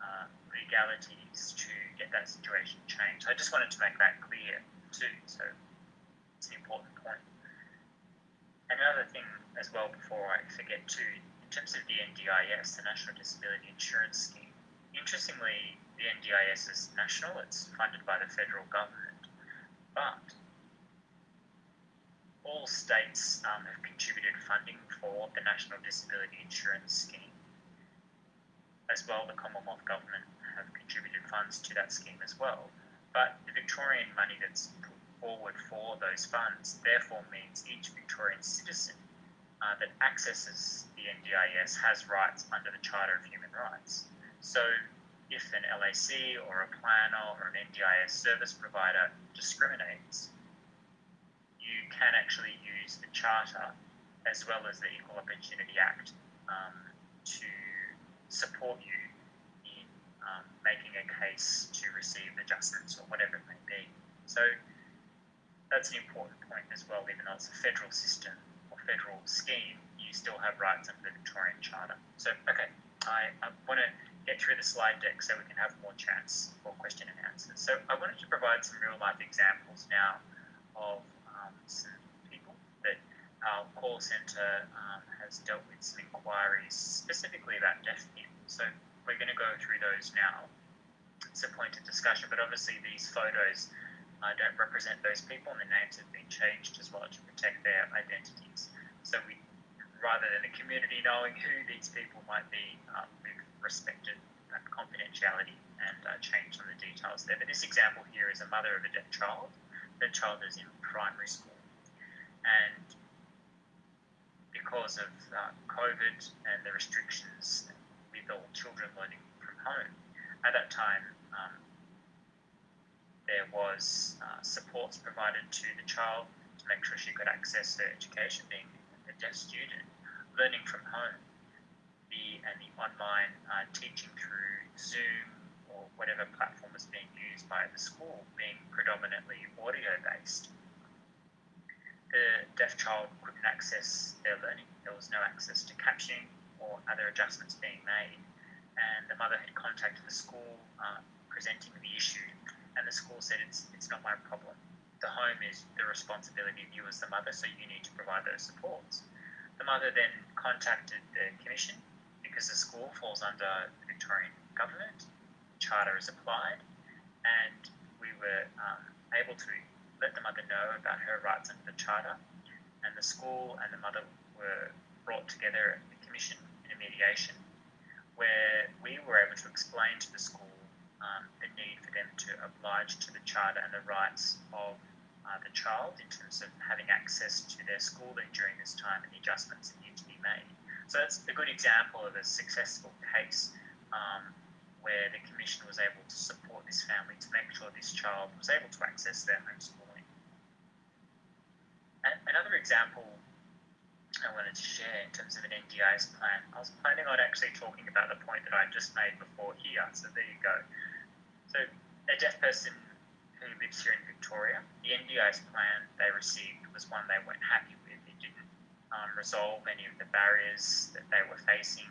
S2: uh, legalities to get that situation changed. I just wanted to make that clear too. So it's an important point. Another thing as well before I forget too, in terms of the NDIS, the National Disability Insurance Scheme, interestingly, the NDIS is national, it's funded by the federal government, but all states um, have contributed funding for the National Disability Insurance Scheme. As well, the Commonwealth Government have contributed funds to that scheme as well. But the Victorian money that's put forward for those funds therefore means each Victorian citizen uh, that accesses the NDIS has rights under the Charter of Human Rights. So if an LAC or a planner or an NDIS service provider discriminates, you can actually use the Charter as well as the Equal Opportunity Act um, to support you in um, making a case to receive adjustments or whatever it may be. So that's an important point as well, even though it's a federal system federal scheme, you still have rights under the Victorian Charter. So, okay, I, I want to get through the slide deck so we can have more chance for question and answers. So I wanted to provide some real life examples now of um, some people that our call centre um, has dealt with some inquiries specifically about deaf people. So we're going to go through those now. It's a point of discussion, but obviously these photos uh, don't represent those people, and the names have been changed as well to protect their identities. So we, rather than the community knowing who these people might be, um, we've respected that confidentiality and uh, changed some of the details there. But this example here is a mother of a deaf child. The child is in primary school, and because of uh, COVID and the restrictions with all children learning from home, at that time um, there was uh, supports provided to the child to make sure she could access her education, being a deaf student, learning from home, the and the online uh, teaching through Zoom or whatever platform was being used by the school being predominantly audio based. The deaf child couldn't access their learning. There was no access to captioning or other adjustments being made. And the mother had contacted the school uh, presenting the issue and the school said it's it's not my problem. The home is the responsibility of you as the mother, so you need to provide those supports. The mother then contacted the commission because the school falls under the Victorian government, charter is applied, and we were um, able to let the mother know about her rights under the charter, and the school and the mother were brought together at the commission in a mediation where we were able to explain to the school um, the need for them to oblige to the charter and the rights of uh, the child in terms of having access to their schooling during this time and the adjustments that need to be made. So that's a good example of a successful case um, where the Commission was able to support this family to make sure this child was able to access their homeschooling. And another example I wanted to share in terms of an NDIS plan. I was planning on actually talking about the point that I just made before here, so there you go. So a deaf person who lives here in Victoria, the NDIS plan they received was one they weren't happy with. It didn't um, resolve any of the barriers that they were facing.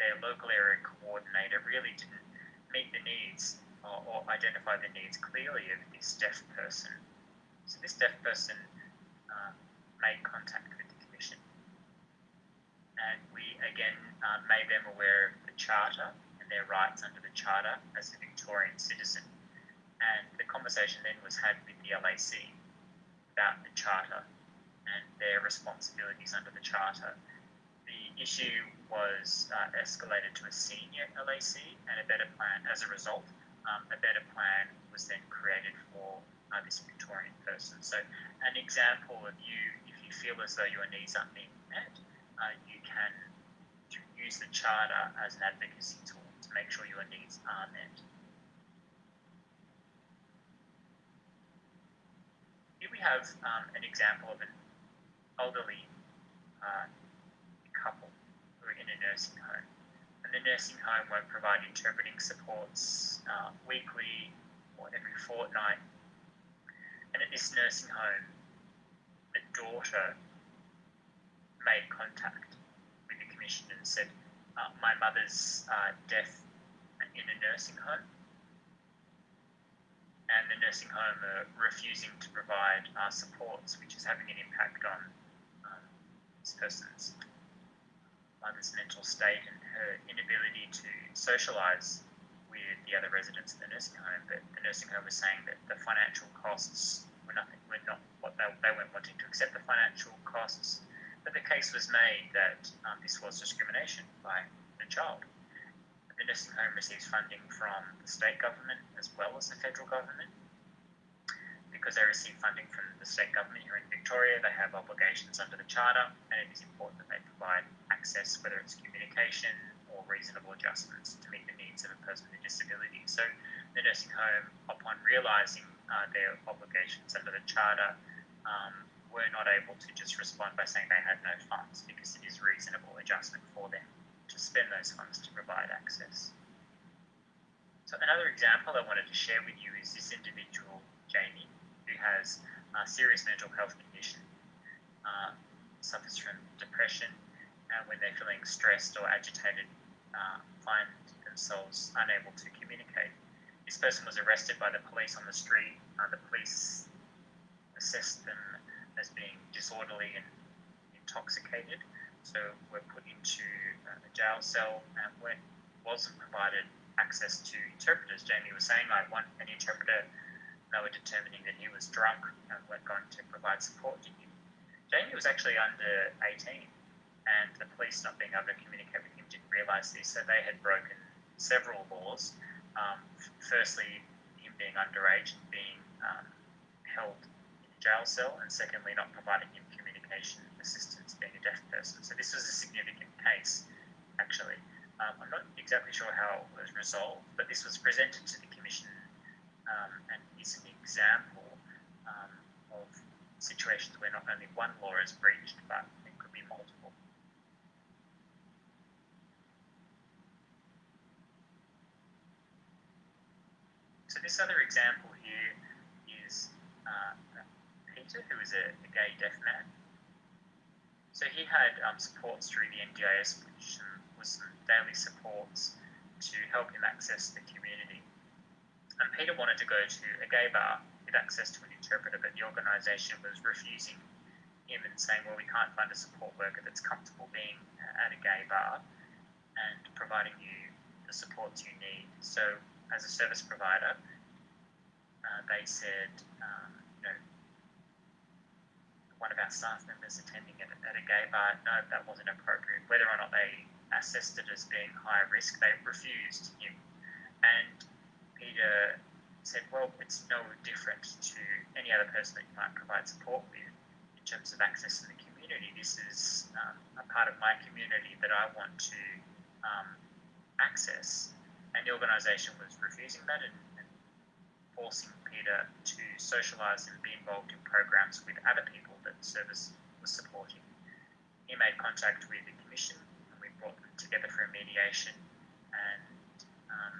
S2: Their local area coordinator really didn't meet the needs or, or identify the needs clearly of this deaf person. So this deaf person uh, made contact with the Commission and we again uh, made them aware of the Charter their rights under the Charter as a Victorian citizen. And the conversation then was had with the LAC about the Charter and their responsibilities under the Charter. The issue was uh, escalated to a senior LAC and a better plan. As a result, um, a better plan was then created for uh, this Victorian person. So, an example of you, if you feel as though your needs aren't being met, uh, you can use the charter as an advocacy tool to make sure your needs are met. Here we have um, an example of an elderly uh, couple who are in a nursing home. And the nursing home won't provide interpreting supports uh, weekly or every fortnight. And at this nursing home, the daughter made contact with the commission and said, uh, "My mother's uh, deaf in a nursing home, and the nursing home are refusing to provide uh, supports, which is having an impact on um, this person's mother's mental state and her inability to socialise with the other residents of the nursing home. But the nursing home was saying that the financial costs were nothing, were not what they, they weren't wanting to accept the financial costs. But the case was made that um, this was discrimination by the child. The nursing home receives funding from the state government as well as the federal government. Because they receive funding from the state government here in Victoria, they have obligations under the charter, and it is important that they provide access, whether it's communication or reasonable adjustments to meet the needs of a person with a disability. So the nursing home, upon realising uh, their obligations under the charter, um, were not able to just respond by saying they had no funds because it is a reasonable adjustment for them to spend those funds to provide access. So another example I wanted to share with you is this individual, Jamie, who has a serious mental health condition, uh, suffers from depression, and when they're feeling stressed or agitated, uh, find themselves unable to communicate. This person was arrested by the police on the street. Uh, the police assessed them as being disorderly and intoxicated, so we were put into uh, a jail cell and when wasn't provided access to interpreters. Jamie was saying, I want an interpreter. They were determining that he was drunk and weren't going to provide support to him. Jamie was actually under 18 and the police not being able to communicate with him didn't realise this, so they had broken several laws. Um, firstly, him being underage and being um, held jail cell, and secondly, not providing him communication assistance, being a deaf person. So this was a significant case, actually. Um, I'm not exactly sure how it was resolved, but this was presented to the Commission um, and is an example um, of situations where not only one law is breached, but it could be multiple. So this other example here is uh, Peter, was a, a, gay deaf man. So he had um, supports through the NDIS, which um, was some daily supports to help him access the community. And Peter wanted to go to a gay bar with access to an interpreter, but the organisation was refusing him and saying, well, we can't find a support worker that's comfortable being at a gay bar and providing you the supports you need. So as a service provider, uh, they said, um, one of our staff members attending at, at a gay bar, no, that wasn't appropriate. Whether or not they assessed it as being high risk, they refused him. And Peter said, well, it's no different to any other person that you might provide support with in terms of access to the community. This is um, a part of my community that I want to um, access and the organisation was refusing that and, and, forcing Peter to socialise and be involved in programs with other people that the service was supporting. He made contact with the commission and we brought them together for a mediation and um,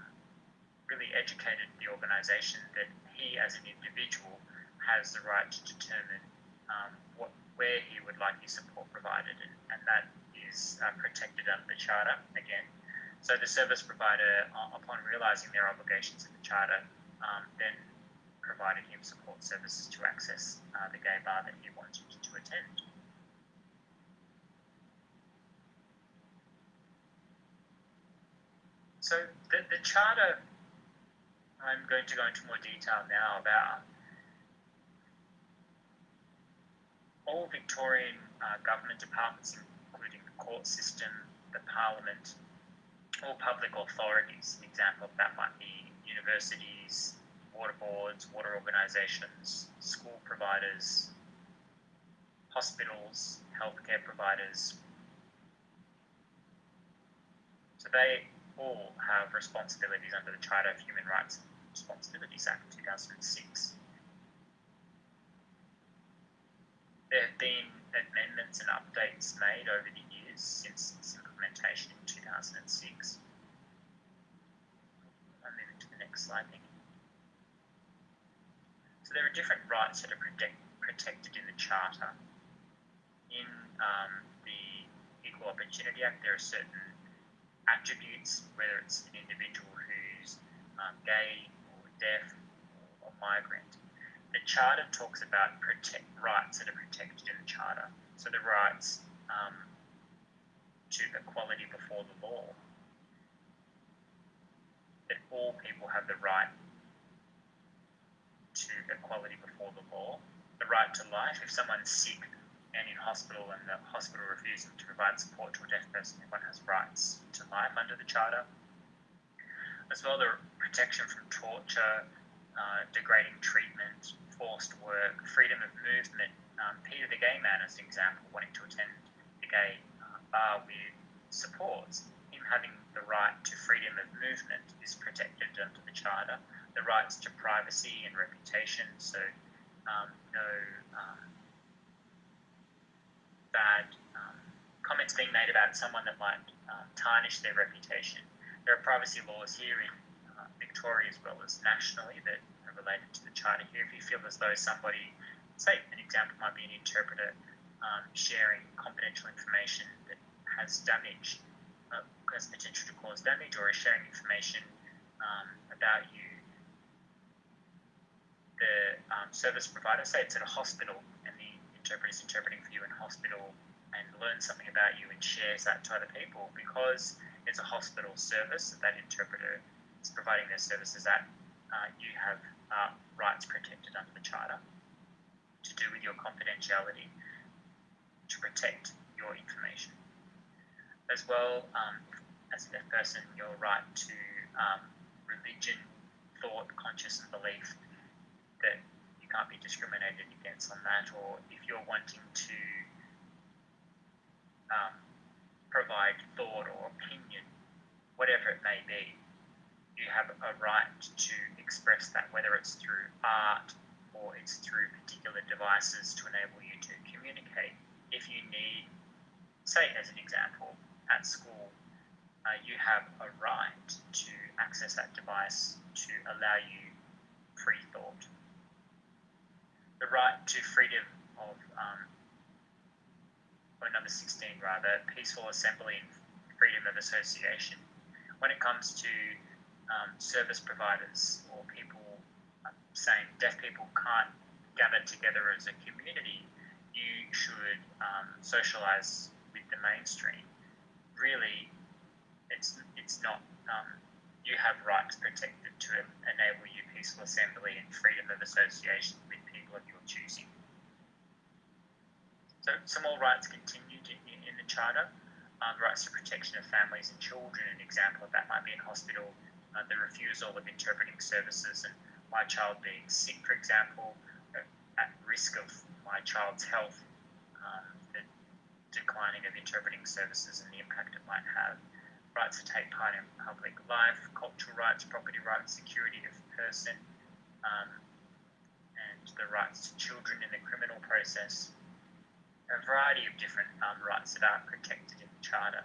S2: really educated the organisation that he as an individual has the right to determine um, what, where he would like his support provided and, and that is uh, protected under the charter again so the service provider, uh, upon realising their obligations in the charter, um, then provided him support services to access uh, the gay bar that he wanted to attend. So the, the charter, I'm going to go into more detail now about all Victorian uh, government departments, including the court system, the parliament, all public authorities. An example of that might be universities, water boards, water organisations, school providers, hospitals, healthcare providers. So they all have responsibilities under the Charter of Human Rights and Responsibilities Act 2006. There have been amendments and updates made over the years since its implementation in 2006. I'm moving to the next slide. There are different rights that are protect, protected in the Charter. In um, the Equal Opportunity Act, there are certain attributes, whether it's an individual who's um, gay or deaf or, or migrant. The Charter talks about protect rights that are protected in the Charter. So the rights um, to equality before the law. That all people have the right to equality before the law, the right to life. If someone's sick and in hospital and the hospital refuses to provide support to a deaf person, everyone has rights to life under the Charter. As well, the protection from torture, uh, degrading treatment, forced work, freedom of movement. Um, Peter the gay man, as an example, wanting to attend the gay uh, bar with support, him having the right to freedom of movement is protected under the Charter. The rights to privacy and reputation, so um, no um, bad um, comments being made about someone that might uh, tarnish their reputation. There are privacy laws here in uh, Victoria as well as nationally that are related to the Charter here. If you feel as though somebody, say an example might be an interpreter um, sharing confidential information that has damage, uh, has potential to cause damage, or is sharing information um, about you, the um, service provider, say it's at a hospital and the interpreter is interpreting for you in hospital and learns something about you and shares that to other people because it's a hospital service that that interpreter is providing their services at, uh, you have uh, rights protected under the Charter to do with your confidentiality to protect your information. As well, um, as a person, your right to um, religion, thought, conscience, and belief that you can't be discriminated against on that, or if you're wanting to um, provide thought or opinion, whatever it may be, you have a right to express that, whether it's through art or it's through particular devices to enable you to communicate. If you need, say, as an example, at school, uh, you have a right to access that device to allow you free thought. Right to freedom of, um, or number 16 rather, peaceful assembly and freedom of association. When it comes to um, service providers or people uh, saying deaf people can't gather together as a community, you should um, socialize with the mainstream. Really, it's it's not. Um, you have rights protected to enable you peaceful assembly and freedom of association with people of your choosing. So some more rights continued in, in, the Charter. Um, rights to protection of families and children. An example of that might be in hospital. Uh, the refusal of interpreting services and my child being sick, for example, uh, at risk of my child's health, um, the declining of interpreting services and the impact it might have rights to take part in public life, cultural rights, property rights, security of person, um, the rights to children in the criminal process. A variety of different um, rights that are protected in the Charter.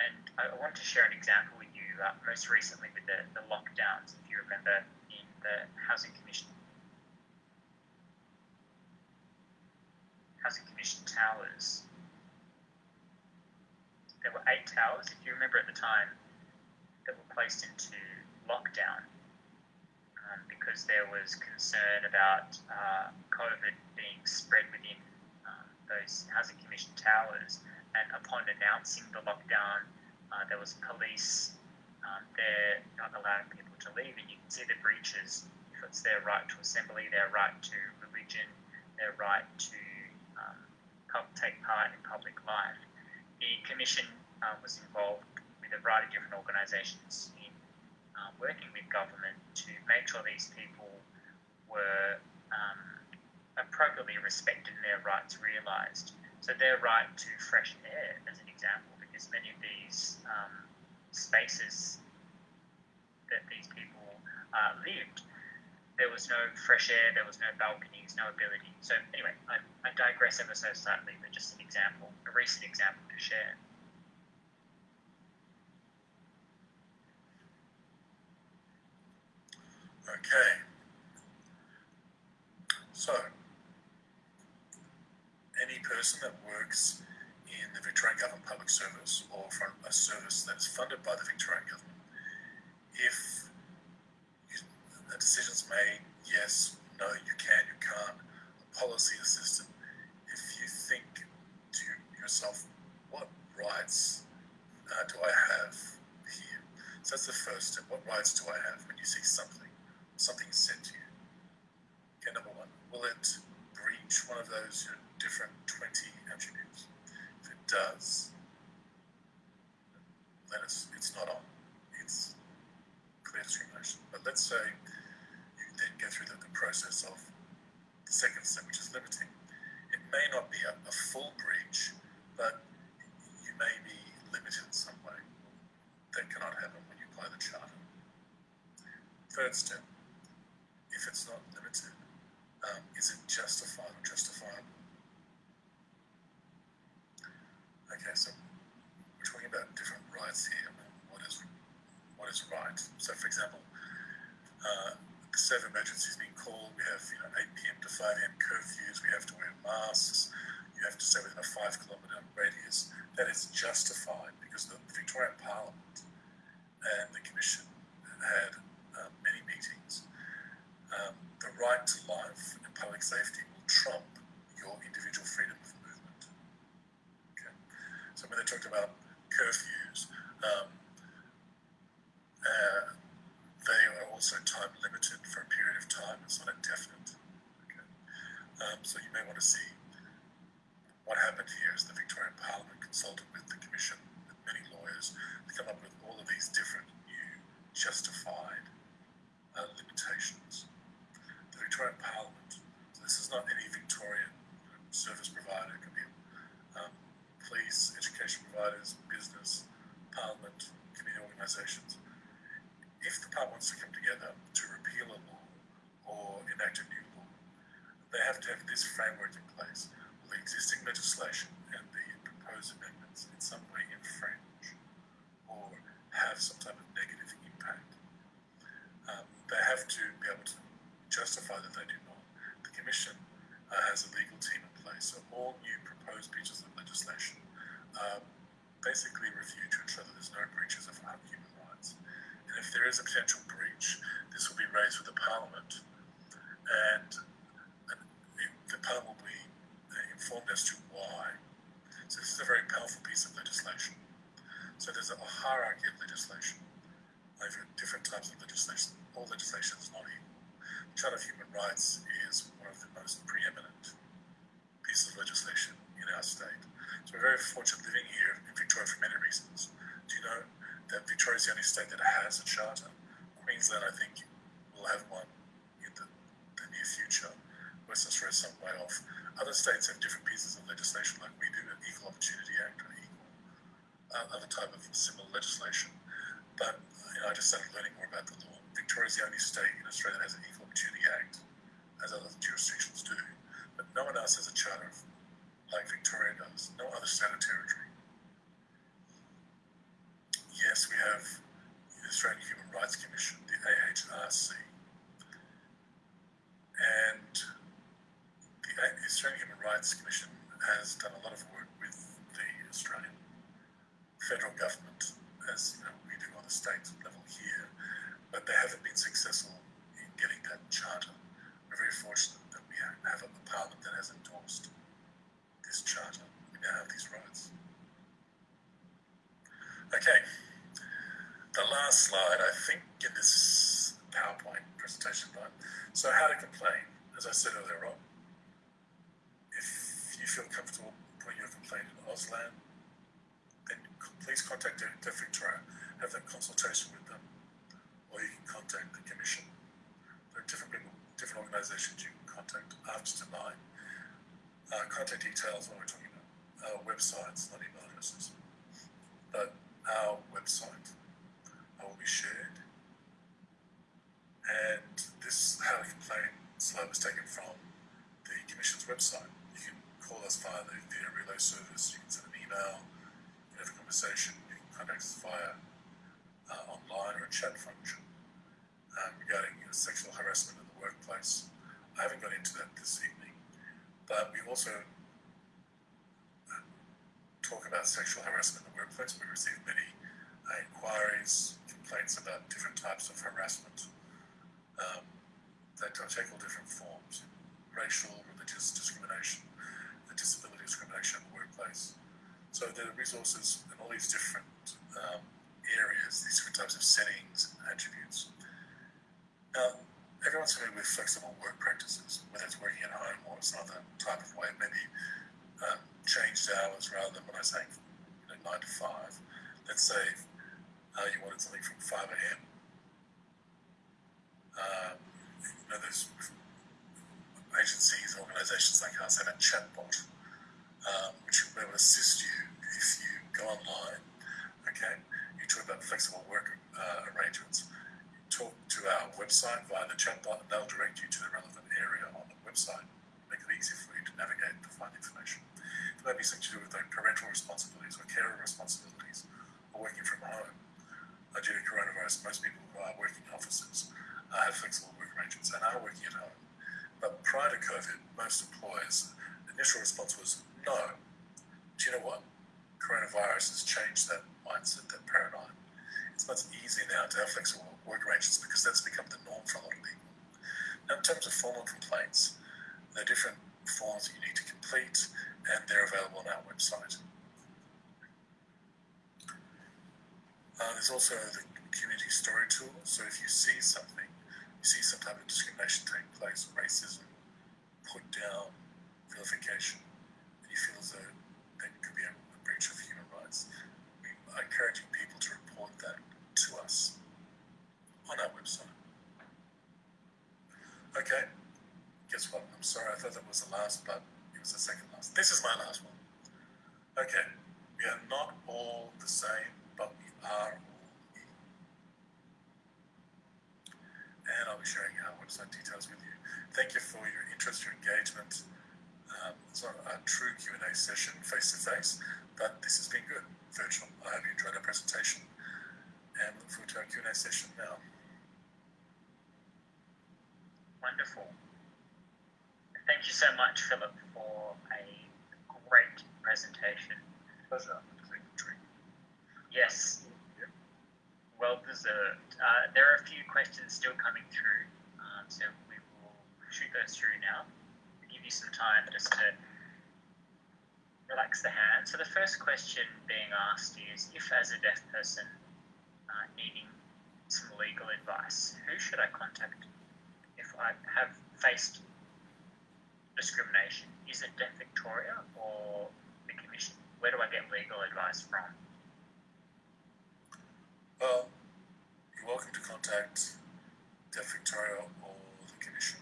S2: And I want to share an example with you, uh, most recently with the, the lockdowns, if you remember, in the Housing Commission. Housing Commission towers there were eight towers, if you remember at the time, that were placed into lockdown because there was concern about uh, COVID being spread within uh, those housing commission towers. And upon announcing the lockdown, uh, there was police um, there not allowing people to leave, and you can see the breaches. If it's their right to assembly, their right to religion, their right to um, take part in public life the Commission uh, was involved with a variety of different organisations uh, working with government to make sure these people were um, appropriately respected and their rights realised. So their right to fresh air, as an example, because many of these um, spaces that these people uh, lived, there was no fresh air, there was no balconies, no ability. So anyway, I, I digress ever so slightly, but just an example, a recent example to share.
S3: Okay. So, any person that works in the Victorian Government Public Service or from a service that's funded by the Victorian Government, if a decision's made, yes, no, you can, you can't, a policy assistant, if you think to yourself, what rights uh, do I have here? So that's the first step. What rights do I have when you see something? Something is said to you. Okay, number one will it breach one of those different 20 attributes? If it does, then it's, it's not on. It's clear discrimination. But let's say you then go through the, the process of the second step, which is limiting. It may not be a, a full breach, but you may be limited in some way. That cannot happen when you apply the charter. Third step, if it's not limited, um, is it justified or justifiable? Okay, so we're talking about different rights here. What is what is right? So, for example, uh, the state of emergency is being called. We have you know 8 p.m. to 5 a.m. curfews. We have to wear masks. You have to stay within a five kilometre radius. That is justified because the Victorian Parliament and the Commission had uh, many meetings. Um, the right to life and public safety will trump your individual freedom of movement. Okay. So when they talked about curfews, um, uh, they are also time limited for a period of time. It's not indefinite. Okay. Um, so you may want to see what happened here is the Victorian Parliament consulted with the Commission, with many lawyers, to come up with all of these different new justified uh, limitations. Victorian Parliament, so this is not any Victorian service provider, it could be um, police, education providers, business, Parliament, community organisations. If the Parliament wants to come together to repeal a law or enact a new law, they have to have this framework in place. Will the existing legislation and the proposed amendments in some way infringe or have some type of negative impact? Um, they have to be able to justify that they do not. The Commission uh, has a legal team in place, so all new proposed pieces of legislation are basically review to ensure that there's no breaches of human rights. And if there is a potential breach, this will be raised with the Parliament, and, and it, the Parliament will be uh, informed as to why. So this is a very powerful piece of legislation. So there's a hierarchy of legislation over different types of legislation. All legislation is not equal. Charter of Human Rights is one of the most preeminent pieces of legislation in our state. So we're very fortunate living here in Victoria for many reasons. Do you know that Victoria is the only state that has a charter? Queensland, I think, will have one in the, the near future. Western Australia is some way off. Other states have different pieces of legislation, like we do, an Equal Opportunity Act or equal uh, other type of similar legislation. But you know, I just started learning more about the law. Victoria is the only state in Australia that has an Equal Opportunity Act, as other jurisdictions do. But no one else has a charter like Victoria does. No other state or territory. Yes, we have the Australian Human Rights Commission, the AHRC, and the Australian Human Rights Commission has done a lot of work with the Australian federal government, as you know, we do on the state level here, but they haven't been successful in getting that charter. We're very fortunate that we have a parliament that has endorsed this charter. We now have these rights. Okay, the last slide, I think, in this PowerPoint presentation line. So, how to complain? As I said earlier on, if you feel comfortable putting your complaint in Auslan, then please contact Deaf Victoria, have that consultation with them, or you can contact the Commission. There are different people, different organisations you can contact after tonight. Uh, contact details, what we're talking about, our websites, not email addresses, but our website will be shared. And this How to Complain slide was taken from the Commission's website. You can call us via the relay service, you can send an email, you can have a conversation, you can contact us via uh, online or a chat function um, regarding you know, sexual harassment in the workplace. I haven't got into that this evening, but we also uh, talk about sexual harassment in the workplace. We receive many uh, inquiries, complaints about different types of harassment um, that take all different forms racial, religious discrimination, the disability discrimination in the workplace. So there are resources in all these different um, areas, these different types of settings and attributes. Now, everyone's familiar with flexible work practices, whether it's working at home or some other type of way, maybe um, changed hours rather than when I say you know, nine to five. Let's say uh, you wanted something from five a.m. Um, you know, there's agencies, organisations like us have a chatbot um, which will assist you if you go online. Okay, you talk about flexible work uh, arrangements. Talk to our website via the chatbot, and they'll direct you to the relevant area on the website. Make it easy for you to navigate to find information. It might be something to do with parental responsibilities or carer responsibilities, or working from home. Uh, due to coronavirus, most people who are working in offices uh, have flexible work arrangements and are working at home. But prior to COVID, most employers' initial response was no. Do you know what? Coronavirus has changed that mindset, that paradigm. It's much easier now to have flexible because that's become the norm for a lot of people. Now, in terms of formal complaints, there are different forms that you need to complete, and they're available on our website. Uh, there's also the community story tool. So if you see something, you see some type of discrimination take place, racism, put down, vilification, and you feel as though that could be a, a breach of human rights, we are encouraging people to report that to us on our website. Okay, guess what? I'm sorry, I thought that was the last, but it was the second last. This is my last one. Okay, we are not all the same, but we are all equal. And I'll be sharing our website details with you. Thank you for your interest, your engagement. Um, it's not a true Q&A session face to face, but this has been good, virtual. I hope you enjoyed our presentation and look forward to our Q&A session now.
S2: Wonderful. Thank you so much, Philip, for a great presentation.
S3: Pleasure.
S2: Yes, well deserved. Uh, there are a few questions still coming through, um, so we will shoot those through now. Give you some time just to relax the hand. So the first question being asked is, if as a deaf person uh, needing some legal advice, who should I contact have faced discrimination? Is it Deaf Victoria or the Commission? Where do I get legal advice from?
S3: Well, you're welcome to contact Deaf Victoria or the Commission.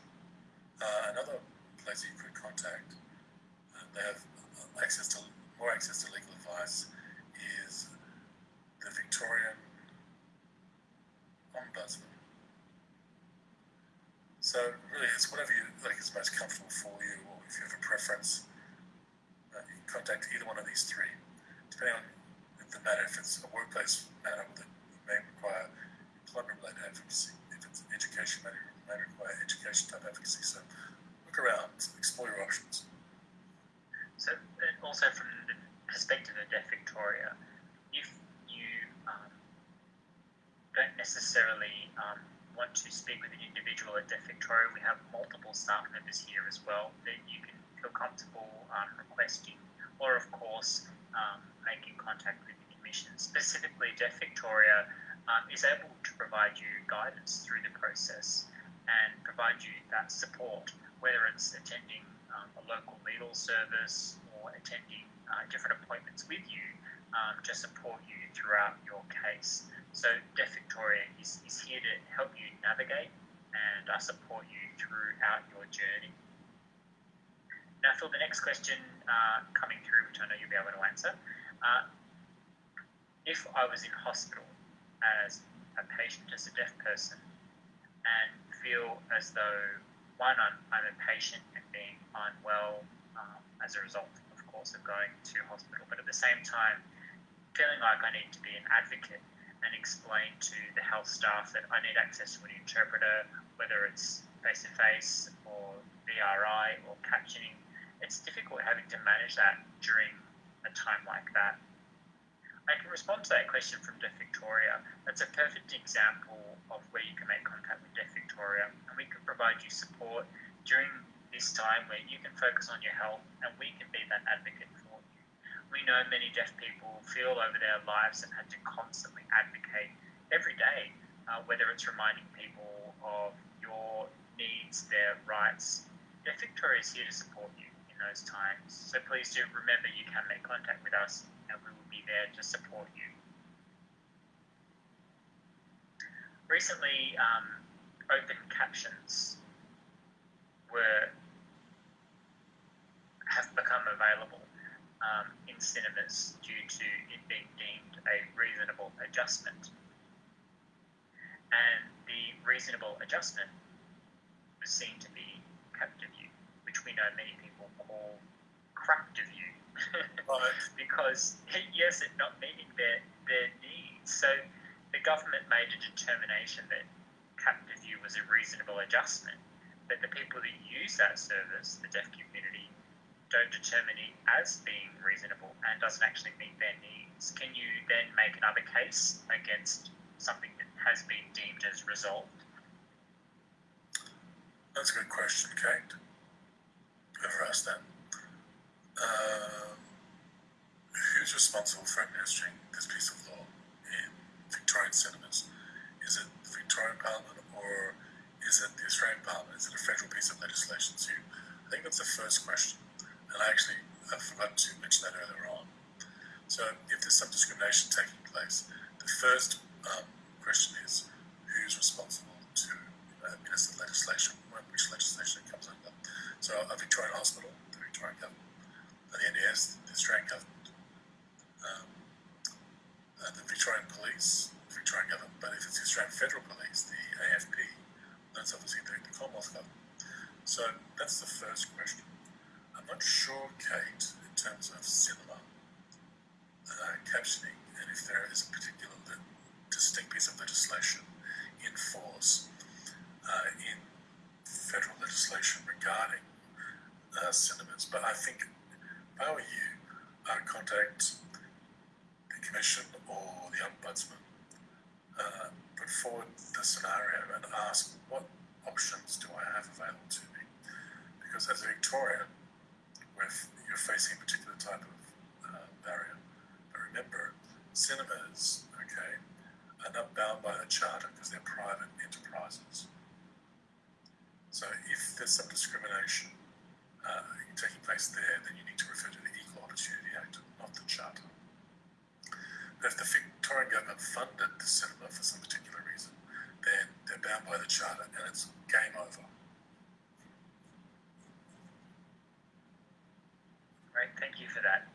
S3: Uh, another place you could contact, uh, they have uh, access to more access to legal advice, is the Victorian Ombudsman. So really, it's whatever you like is most comfortable for you, or if you have a preference, uh, you can contact either one of these three, depending on the matter. If it's a workplace matter that may require employment-related advocacy. If it's an education matter, it may require education type advocacy. So look around, explore your options.
S2: So, also from the perspective of Deaf Victoria, if you um, don't necessarily um, want to speak with an individual at Deaf Victoria, we have multiple staff members here as well that you can feel comfortable um, requesting, or of course, um, making contact with the Commission. Specifically, Deaf Victoria um, is able to provide you guidance through the process and provide you that support, whether it's attending um, a local legal service or attending uh, different appointments with you um, to support you throughout your case. So Deaf Victoria is, is here to help you navigate and I support you throughout your journey. Now, Phil, the next question uh, coming through, which I know you'll be able to answer. Uh, if I was in hospital as a patient, as a deaf person, and feel as though, one, I'm, I'm a patient and being unwell um, as a result, of course, of going to hospital, but at the same time, feeling like I need to be an advocate and explain to the health staff that I need access to an interpreter, whether it's face to face or VRI or captioning. It's difficult having to manage that during a time like that. I can respond to that question from Deaf Victoria. That's a perfect example of where you can make contact with Deaf Victoria, and we can provide you support during this time where you can focus on your health and we can be that advocate for. We know many deaf people feel over their lives and had to constantly advocate every day, uh, whether it's reminding people of your needs, their rights, Deaf Victoria is here to support you in those times. So please do remember you can make contact with us and we will be there to support you. Recently, um, open captions were have become available um, in cinemas due to it being deemed a reasonable adjustment. And the reasonable adjustment was seen to be Captiview, which we know many people call craptive view. [LAUGHS] Because yes, it not meeting their their needs. So the government made a determination that Captiview was a reasonable adjustment, but the people that use that service, the deaf community, don't determine it as being reasonable and doesn't actually meet their needs. Can you then make another case against something that has been deemed as resolved?
S3: That's a good question, Kate. Whoever asked that. Um, who's responsible for administering this piece of law in Victorian cinemas? Is it the Victorian Parliament or is it the Australian Parliament? Is it a federal piece of legislation? So I think that's the first question. And I actually I forgot to mention that earlier on. So if there's some discrimination taking place, the first um, question is who's responsible to uh, the legislation, which legislation comes under. So a Victorian hospital, the Victorian government, the NDIS, the Australian government, um, uh, the Victorian police, the Victorian government, but if it's the Australian Federal Police, the AFP, that's obviously the Commonwealth government. So that's the first question. Not sure, Kate, in terms of cinema uh, captioning, and if there is a particular distinct piece of legislation in force uh, in federal legislation regarding uh, cinemas. But I think if I were you, I would contact the Commission or the Ombudsman, uh, put forward the scenario and ask what options do I have available to me? Because as a Victorian, with you're facing a particular type of uh, barrier. But remember, cinemas, okay, are not bound by the charter because they're private enterprises. So if there's some discrimination uh, taking place there, then you need to refer to the Equal Opportunity Act, not the charter. But if the Victorian government funded the cinema for some particular reason, then they're bound by the charter and it's game over.
S2: Great, thank you for that.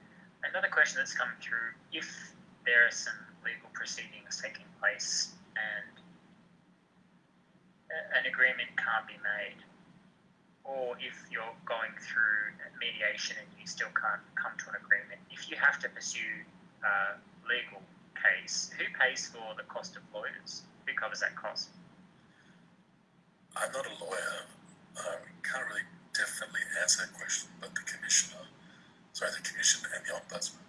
S2: Another that's come through if there are some legal proceedings taking place and an agreement can't be made, or if you're going through mediation and you still can't come to an agreement, if you have to pursue a legal case, who pays for the cost of lawyers? Who covers that cost?
S3: I'm not a lawyer. Um, can't really definitely answer that question, but the commissioner, sorry, the commission and the ombudsman,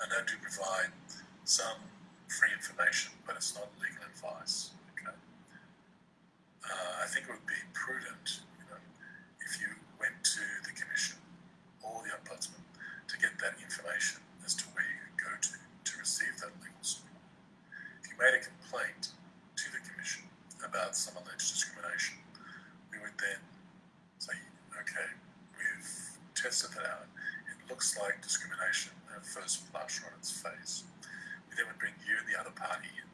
S3: I know do provide some free information, but it's not legal advice. Okay. Uh, I think it would be prudent, you know, if you went to the commission or the ombudsman to get that information as to where you could go to to receive that legal support. If you made a complaint to the commission about some alleged discrimination, we would then say, okay, we've tested that out. It looks like discrimination at first blush or on its face. We then would bring you and the other party in.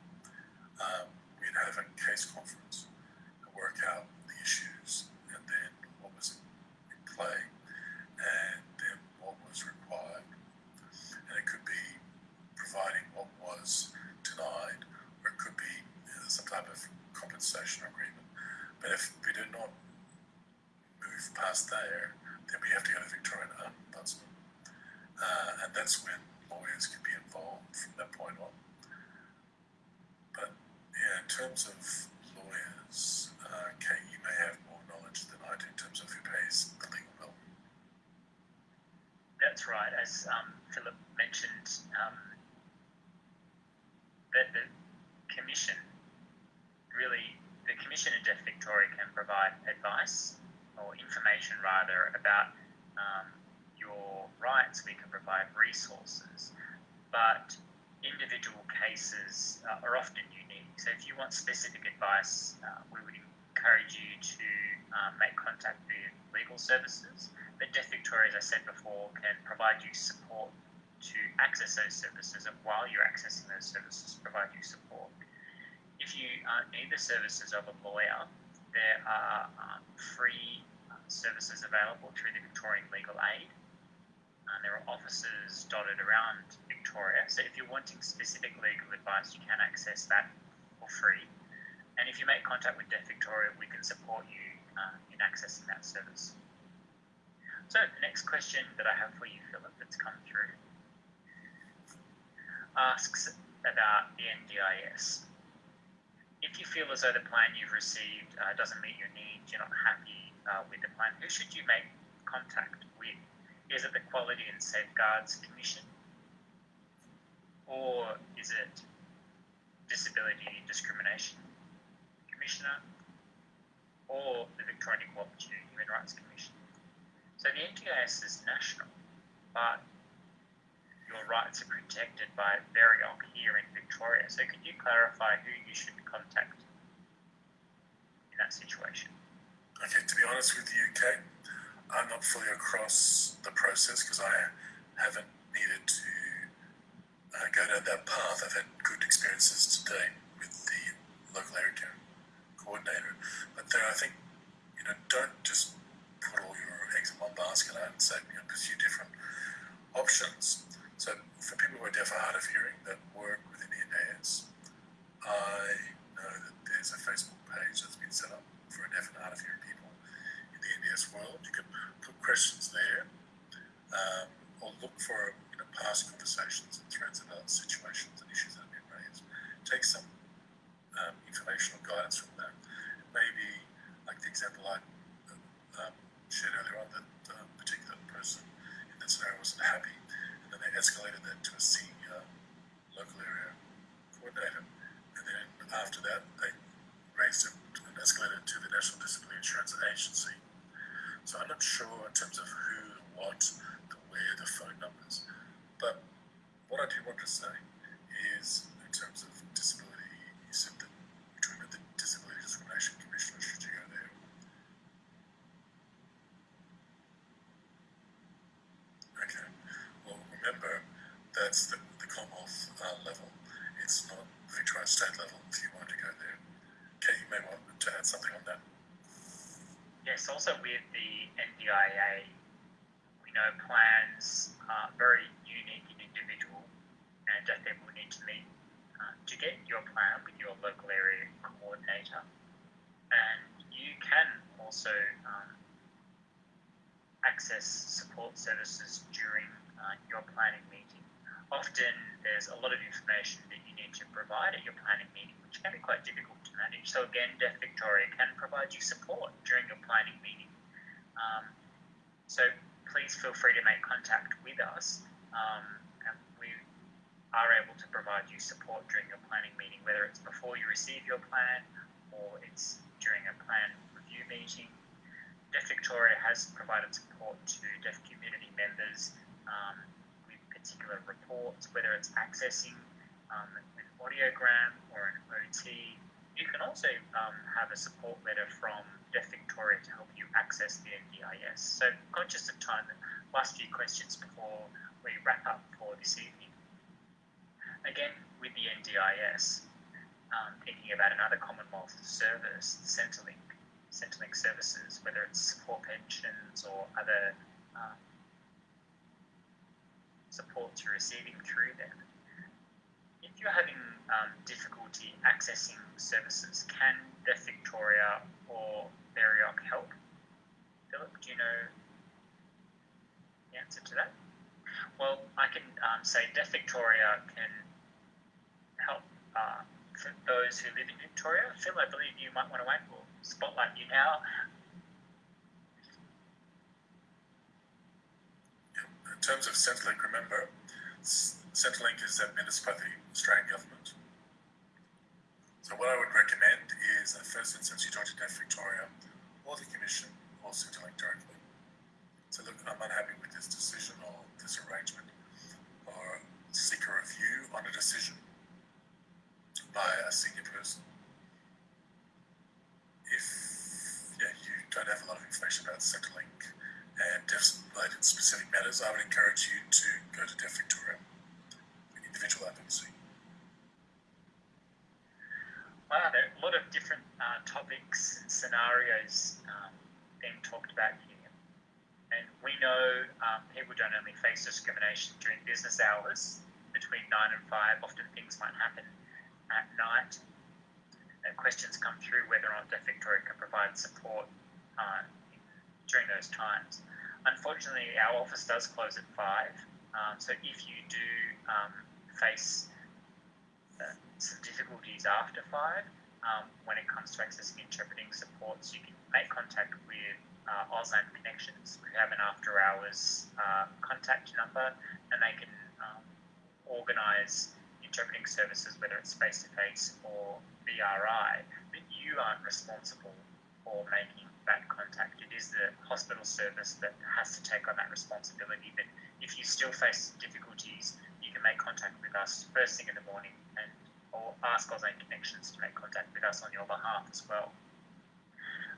S3: Um, we'd have a case conference and work out the issues and then what was in play and then what was required. And it could be providing what was denied or it could be uh, some type of compensation agreement. But if we do not move past there, then we have to go to Victorian Ombudsman. Uh, and that's when lawyers can be involved from that point on. But yeah, in terms of lawyers, uh, Kate, you may have more knowledge than I do in terms of who pays the legal bill.
S2: That's As um, Philip mentioned, um, that the commission really, the commission in Deaf Victoria can provide advice or information rather about um, your rights. We can provide resources, but individual cases uh, are often unique. So if you want specific advice, uh, we would encourage you to um, make contact with legal services. But Deaf Victoria, as I said before, can provide you support to access those services, and while you're accessing those services, provide you support. If you uh, need the services of a lawyer, there are um, free uh, services available through the Victorian Legal Aid. Uh, there are offices dotted around Victoria, so if you're wanting specific legal advice, you can access that for free. And if you make contact with Deaf Victoria, we can support you uh, in accessing that service. So the next question that I have for you, Philip, that's come through, asks about the NDIS. If you feel as though the plan you've received uh, doesn't meet your needs, you're not happy uh, with the plan, who should you make contact with? Is it the Quality and Safeguards Commission? Or is it Disability Discrimination Commissioner? Or the Victorian Opportunity Human Rights Commission? So the NDIS is national, but your rights are protected by VEOHRC here in Victoria. So could you clarify who you should contact in that situation?
S3: Okay, to be honest with you, Kate, I'm not fully across the process because I haven't needed to uh, go down that path. I've had good experiences today with the local area coordinator, but there, I think, you know, don't just put all your eggs in one basket. I'd say, you know, pursue different options. So for people who are deaf or hard of hearing that work within the NDIS, I know that there's a Facebook page that's been set up for deaf and hard of hearing people in the NDIS world. You can put questions there um, or look for you know, past conversations and threads about situations and issues that have been raised. Take some um, information or guidance from that. Maybe, like the example I shared earlier on, that uh, particular person in that scenario wasn't happy, and then they escalated that to a senior local area coordinator, and then after that they raised it and escalated to the National Disability Insurance Agency. So I'm not sure in terms of who, what, the where, the phone numbers. But what I do want to say is, in terms of disability, you said that you're talking about the Disability Discrimination Commissioner. Should you go there? Okay. Well, remember that's the, the Commonwealth uh, level. It's not the Victorian state level. If you want to go there, Kate, you may want to add something on that.
S2: Yes, also with the We know plans are very unique and individual, and deaf people need to meet uh, to get your plan with your local area coordinator. And you can also um, access support services during uh, your planning meeting. Often there's a lot of information that you need to provide at your planning meeting, which can be quite difficult to manage. So again, Deaf Victoria can provide you support during your planning meeting. Um, so please feel free to make contact with us, um, and we are able to provide you support during your planning meeting, whether it's before you receive your plan or it's during a plan review meeting. Deaf Victoria has provided support to deaf community members um, with particular reports, whether it's accessing um, an audiogram or an OT. You can also um, have a support letter from Deaf Victoria to help you access the NDIS. So, conscious of time, last few questions before we wrap up for this evening. Again, with the NDIS, um, thinking about another Commonwealth service, Centrelink, Centrelink services, whether it's support pensions or other um, supports you're receiving through them. You're having um, difficulty accessing services, can Deaf Victoria or VEOHRC help? Philip, do you know the answer to that? Well, I can um, say Deaf Victoria can help uh, those who live in Victoria. Phil, I believe you might want to add, we'll spotlight you now.
S3: In terms of Centrelink, remember, Centrelink is by the Australian government. So what I would recommend is, the first instance, you talk to Deaf Victoria or the Commission or Centrelink directly. So look, I'm unhappy with this decision or this arrangement, or seek a review on a decision by a senior person. If yeah, you don't have a lot of information about Centrelink and deaf-related specific matters, I would encourage you to go to Deaf Victoria individual advocacy.
S2: Wow, there are a lot of different uh, topics and scenarios um, being talked about here. And we know um, people don't only face discrimination during business hours between 9 and 5, often things might happen at night. And questions come through whether or not Deaf Victoria can provide support uh, during those times. Unfortunately, our office does close at 5, um, so if you do um, face some difficulties after 5, um, when it comes to accessing interpreting supports, you can make contact with uh, Auslan Connections, who have an after hours uh, contact number, and they can um, organise interpreting services, whether it's face to face or VRI. But you aren't responsible for making that contact. It is the hospital service that has to take on that responsibility. But if you still face difficulties, you can make contact with us first thing in the morning or ask Auslan Connections to make contact with us on your behalf as well.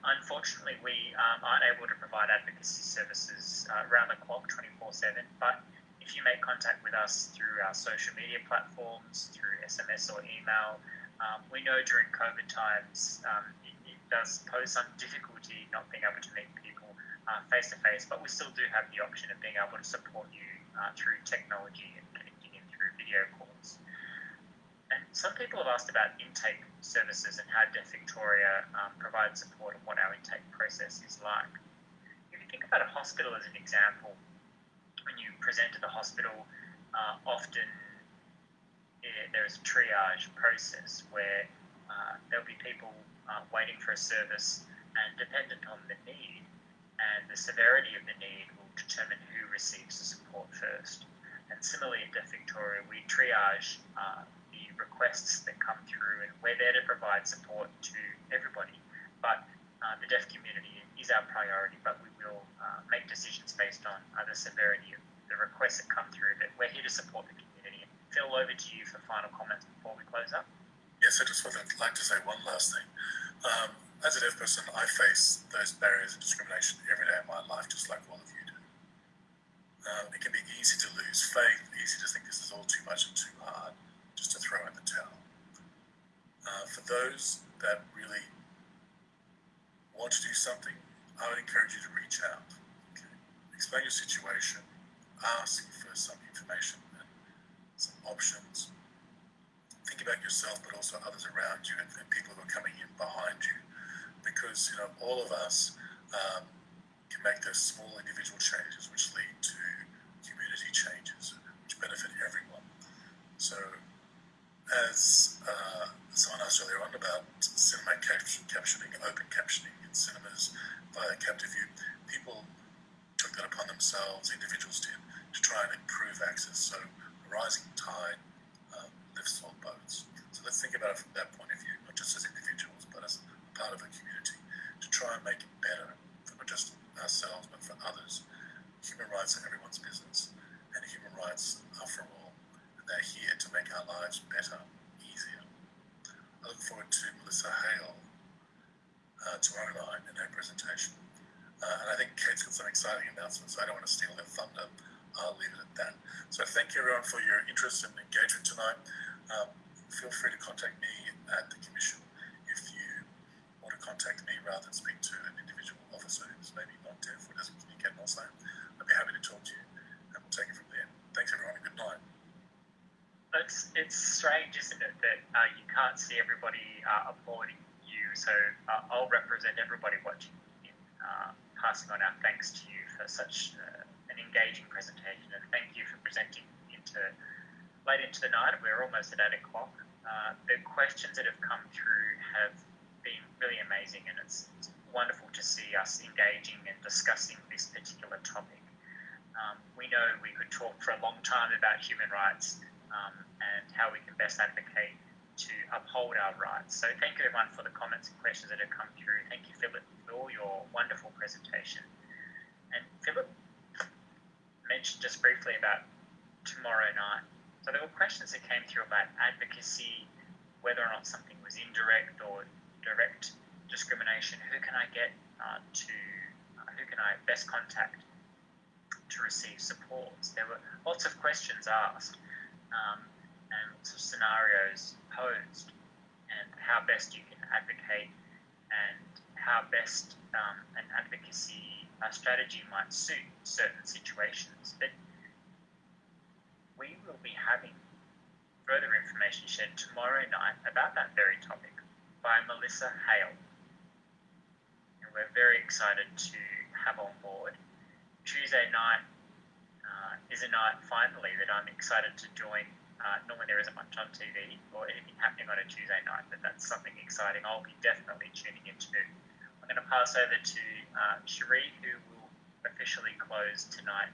S2: Unfortunately, we um, aren't able to provide advocacy services uh, around the clock 24 7, but if you make contact with us through our social media platforms, through SMS or email, um, we know during COVID times um, it, it, does pose some difficulty not being able to meet people face to face, but we still do have the option of being able to support you uh, through technology and connecting in through video calls. And some people have asked about intake services and how Deaf Victoria um, provides support and what our intake process is like. If you think about a hospital as an example, when you present to the hospital, uh, often yeah, there is a triage process where uh, there'll be people uh, waiting for a service, and dependent on the need and the severity of the need, will determine who receives the support first. And similarly, at Deaf Victoria, we triage uh, requests that come through, and we're there to provide support to everybody. But uh, the deaf community is our priority, but we will uh, make decisions based on uh, the severity of the requests that come through. But we're here to support the community. Phil, over to you for final comments before we close up.
S3: Yes, I just would like to say one last thing. Um, as a deaf person, I face those barriers and discrimination every day of my life, just like all of you do. Um, it can be easy to lose faith, easy to think this is all too much and too hard just to throw in the towel. Uh, for those that really want to do something, I would encourage you to reach out. Okay? Explain your situation, ask for some information and some options. Think about yourself, but also others around you and, and people who are coming in behind you, because you know all of us um, can make those small individual changes which lead to community changes, which benefit everyone. As uh, someone asked earlier on about cinema captioning, open captioning in cinemas via Captiview, people took that upon themselves, individuals did, to try and improve access. So a rising tide um, lifts all boats. So let's think about it from that point of view, not just as individuals, but as part of a community, to try and make it better for not just ourselves, but for others. Human rights are everyone's business, and human rights are for all. They're here to make our lives better, to Melissa uh, night in her presentation. Uh, and I think Kate's got some exciting announcements, I don't want to steal her thunder. I'll leave it at that. So thank you everyone for your interest and engagement tonight. Um, feel free to contact me at the Commission if you want to contact me rather than speak to an individual officer who's maybe not deaf or doesn't communicate Auslan. I'd be happy to talk to you and we'll take it from there. Thanks everyone and good night
S2: it's it's strange, isn't it, that uh, you can't see everybody uh, applauding you. So uh, I'll represent everybody watching in uh, passing on our thanks to you for such uh, an engaging presentation, and thank you for presenting into late into the night. We're almost at eight o'clock. Uh, the questions that have come through have been really amazing, and it's, it's wonderful to see us engaging and discussing this particular topic. Um, we know we could talk for a long time about human rights um, and how we can best advocate to uphold our rights. So thank you everyone for the comments and questions that have come through. Thank you, Philip, for all your wonderful presentation. And Philip mentioned just briefly about tomorrow night. So there were questions that came through about advocacy, whether or not something was indirect or direct discrimination. Who can I get uh, to who can I best contact to receive support? There were lots of questions asked um, and lots of scenarios posed, and how best you can advocate and how best um, an advocacy uh, strategy might suit certain situations. But we will be having further information shared tomorrow night about that very topic by Melissa Hale. And we're very excited to have on board. Tuesday night is a night finally that I'm excited to join. Uh, normally there isn't much on TV or anything happening on a Tuesday night, but that's something exciting. I'll be definitely tuning into. I'm going to pass over to uh, Cherie, who will officially close tonight.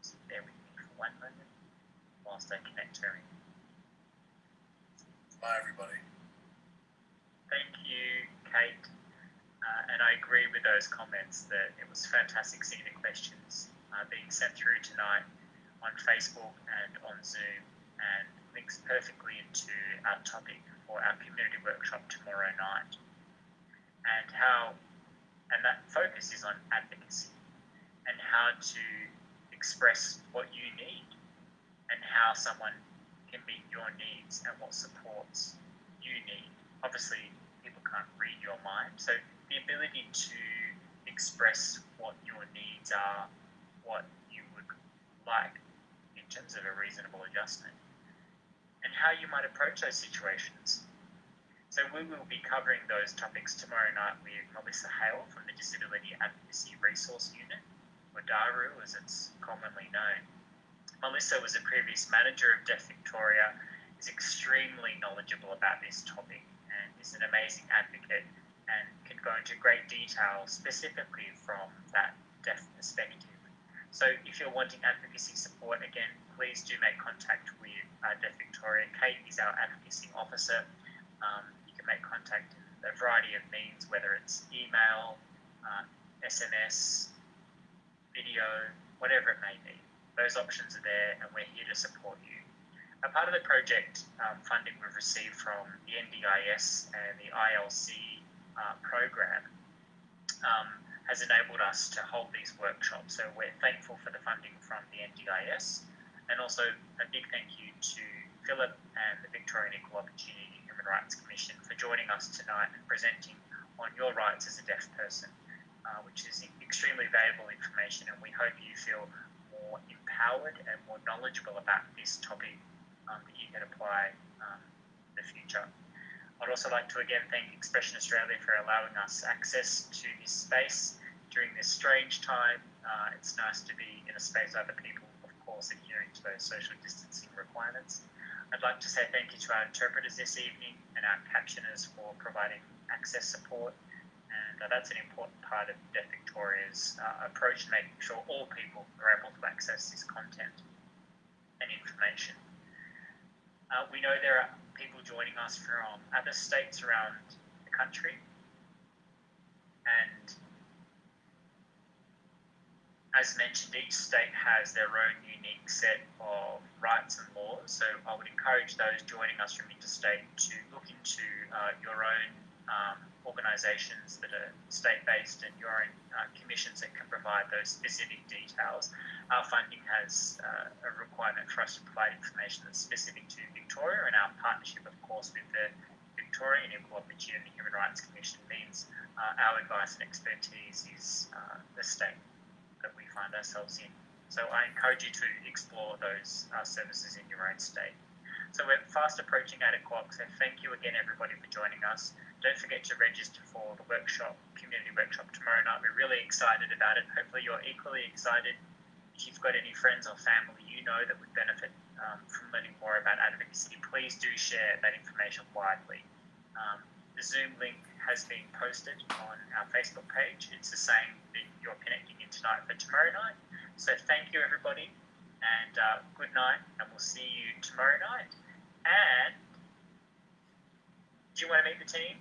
S2: Just bear with me for one moment whilst I connect her in.
S3: Bye, everybody.
S2: Thank you, Kate. Uh, and I agree with those comments that it was fantastic seeing the questions uh, being sent through tonight on Facebook and on Zoom and links perfectly into our topic for our community workshop tomorrow night. And how, and that focus is on advocacy and how to express what you need and how someone can meet your needs and what supports you need. Obviously, people can't read your mind, so the ability to express what your needs are, what you would like in terms of a reasonable adjustment, and how you might approach those situations. So we will be covering those topics tomorrow night with Melissa Hale from the Disability Advocacy Resource Unit, or DARU as it's commonly known. Melissa was a previous manager of Deaf Victoria, is extremely knowledgeable about this topic and is an amazing advocate and can go into great detail specifically from that deaf perspective. So if you're wanting advocacy support, again, please do make contact with uh, Deaf Victoria. Kate is our advocacy officer. Um, you can make contact in a variety of means, whether it's email, uh, SMS, video, whatever it may be. Those options are there, and we're here to support you. A part of the project um, funding we've received from the NDIS and the ILC uh, program um, has enabled us to hold these workshops. So we're thankful for the funding from the NDIS, and also a big thank you to Philip and the Victorian Equal Opportunity Human Rights Commission for joining us tonight and presenting on your rights as a deaf person, uh, which is extremely valuable information, and we hope you feel more empowered and more knowledgeable about this topic um, that you can apply um, in the future. I'd also like to again thank Expression Australia for allowing us access to this space during this strange time. Uh, it's nice to be in a space with other people, of course, adhering to those social distancing requirements. I'd like to say thank you to our interpreters this evening and our captioners for providing access support. And uh, that's an important part of Deaf Victoria's uh, approach to making sure all people are able to access this content and information. Uh, we know there are people joining us from other states around the country. And as mentioned, each state has their own unique set of rights and laws. So I would encourage those joining us from interstate to look into uh, your own um, organisations that are state-based and your own uh, commissions that can provide those specific details. Our funding has uh, a requirement for us to provide information that's specific to Victoria, and our partnership, of course, with the Victorian Equal Opportunity Human Rights Commission means uh, our advice and expertise is uh, the state that we find ourselves in. So I encourage you to explore those uh, services in your own state. So we're fast approaching 8 o'clock, so thank you again everybody for joining us. Don't forget to register for the workshop, community workshop tomorrow night. We're really excited about it. Hopefully you're equally excited. If you've got any friends or family you know that would benefit um, from learning more about advocacy, please do share that information widely. Um, the Zoom link has been posted on our Facebook page. It's the same that you're connecting in tonight for tomorrow night. So thank you everybody and uh, good night and we'll see you tomorrow night. And do you want to meet the team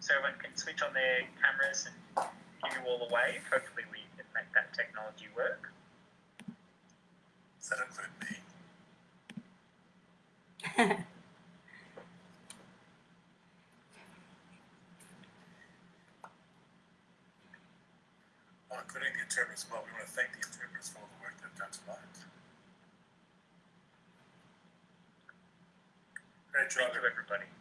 S2: so everyone can switch on their cameras and give you all a wave? Hopefully, we can make that technology work.
S3: Does that include me? Oh, including the interpreters as well. We want to thank the interpreters for all the work they've done tonight. Great job,
S2: Thank you, everybody.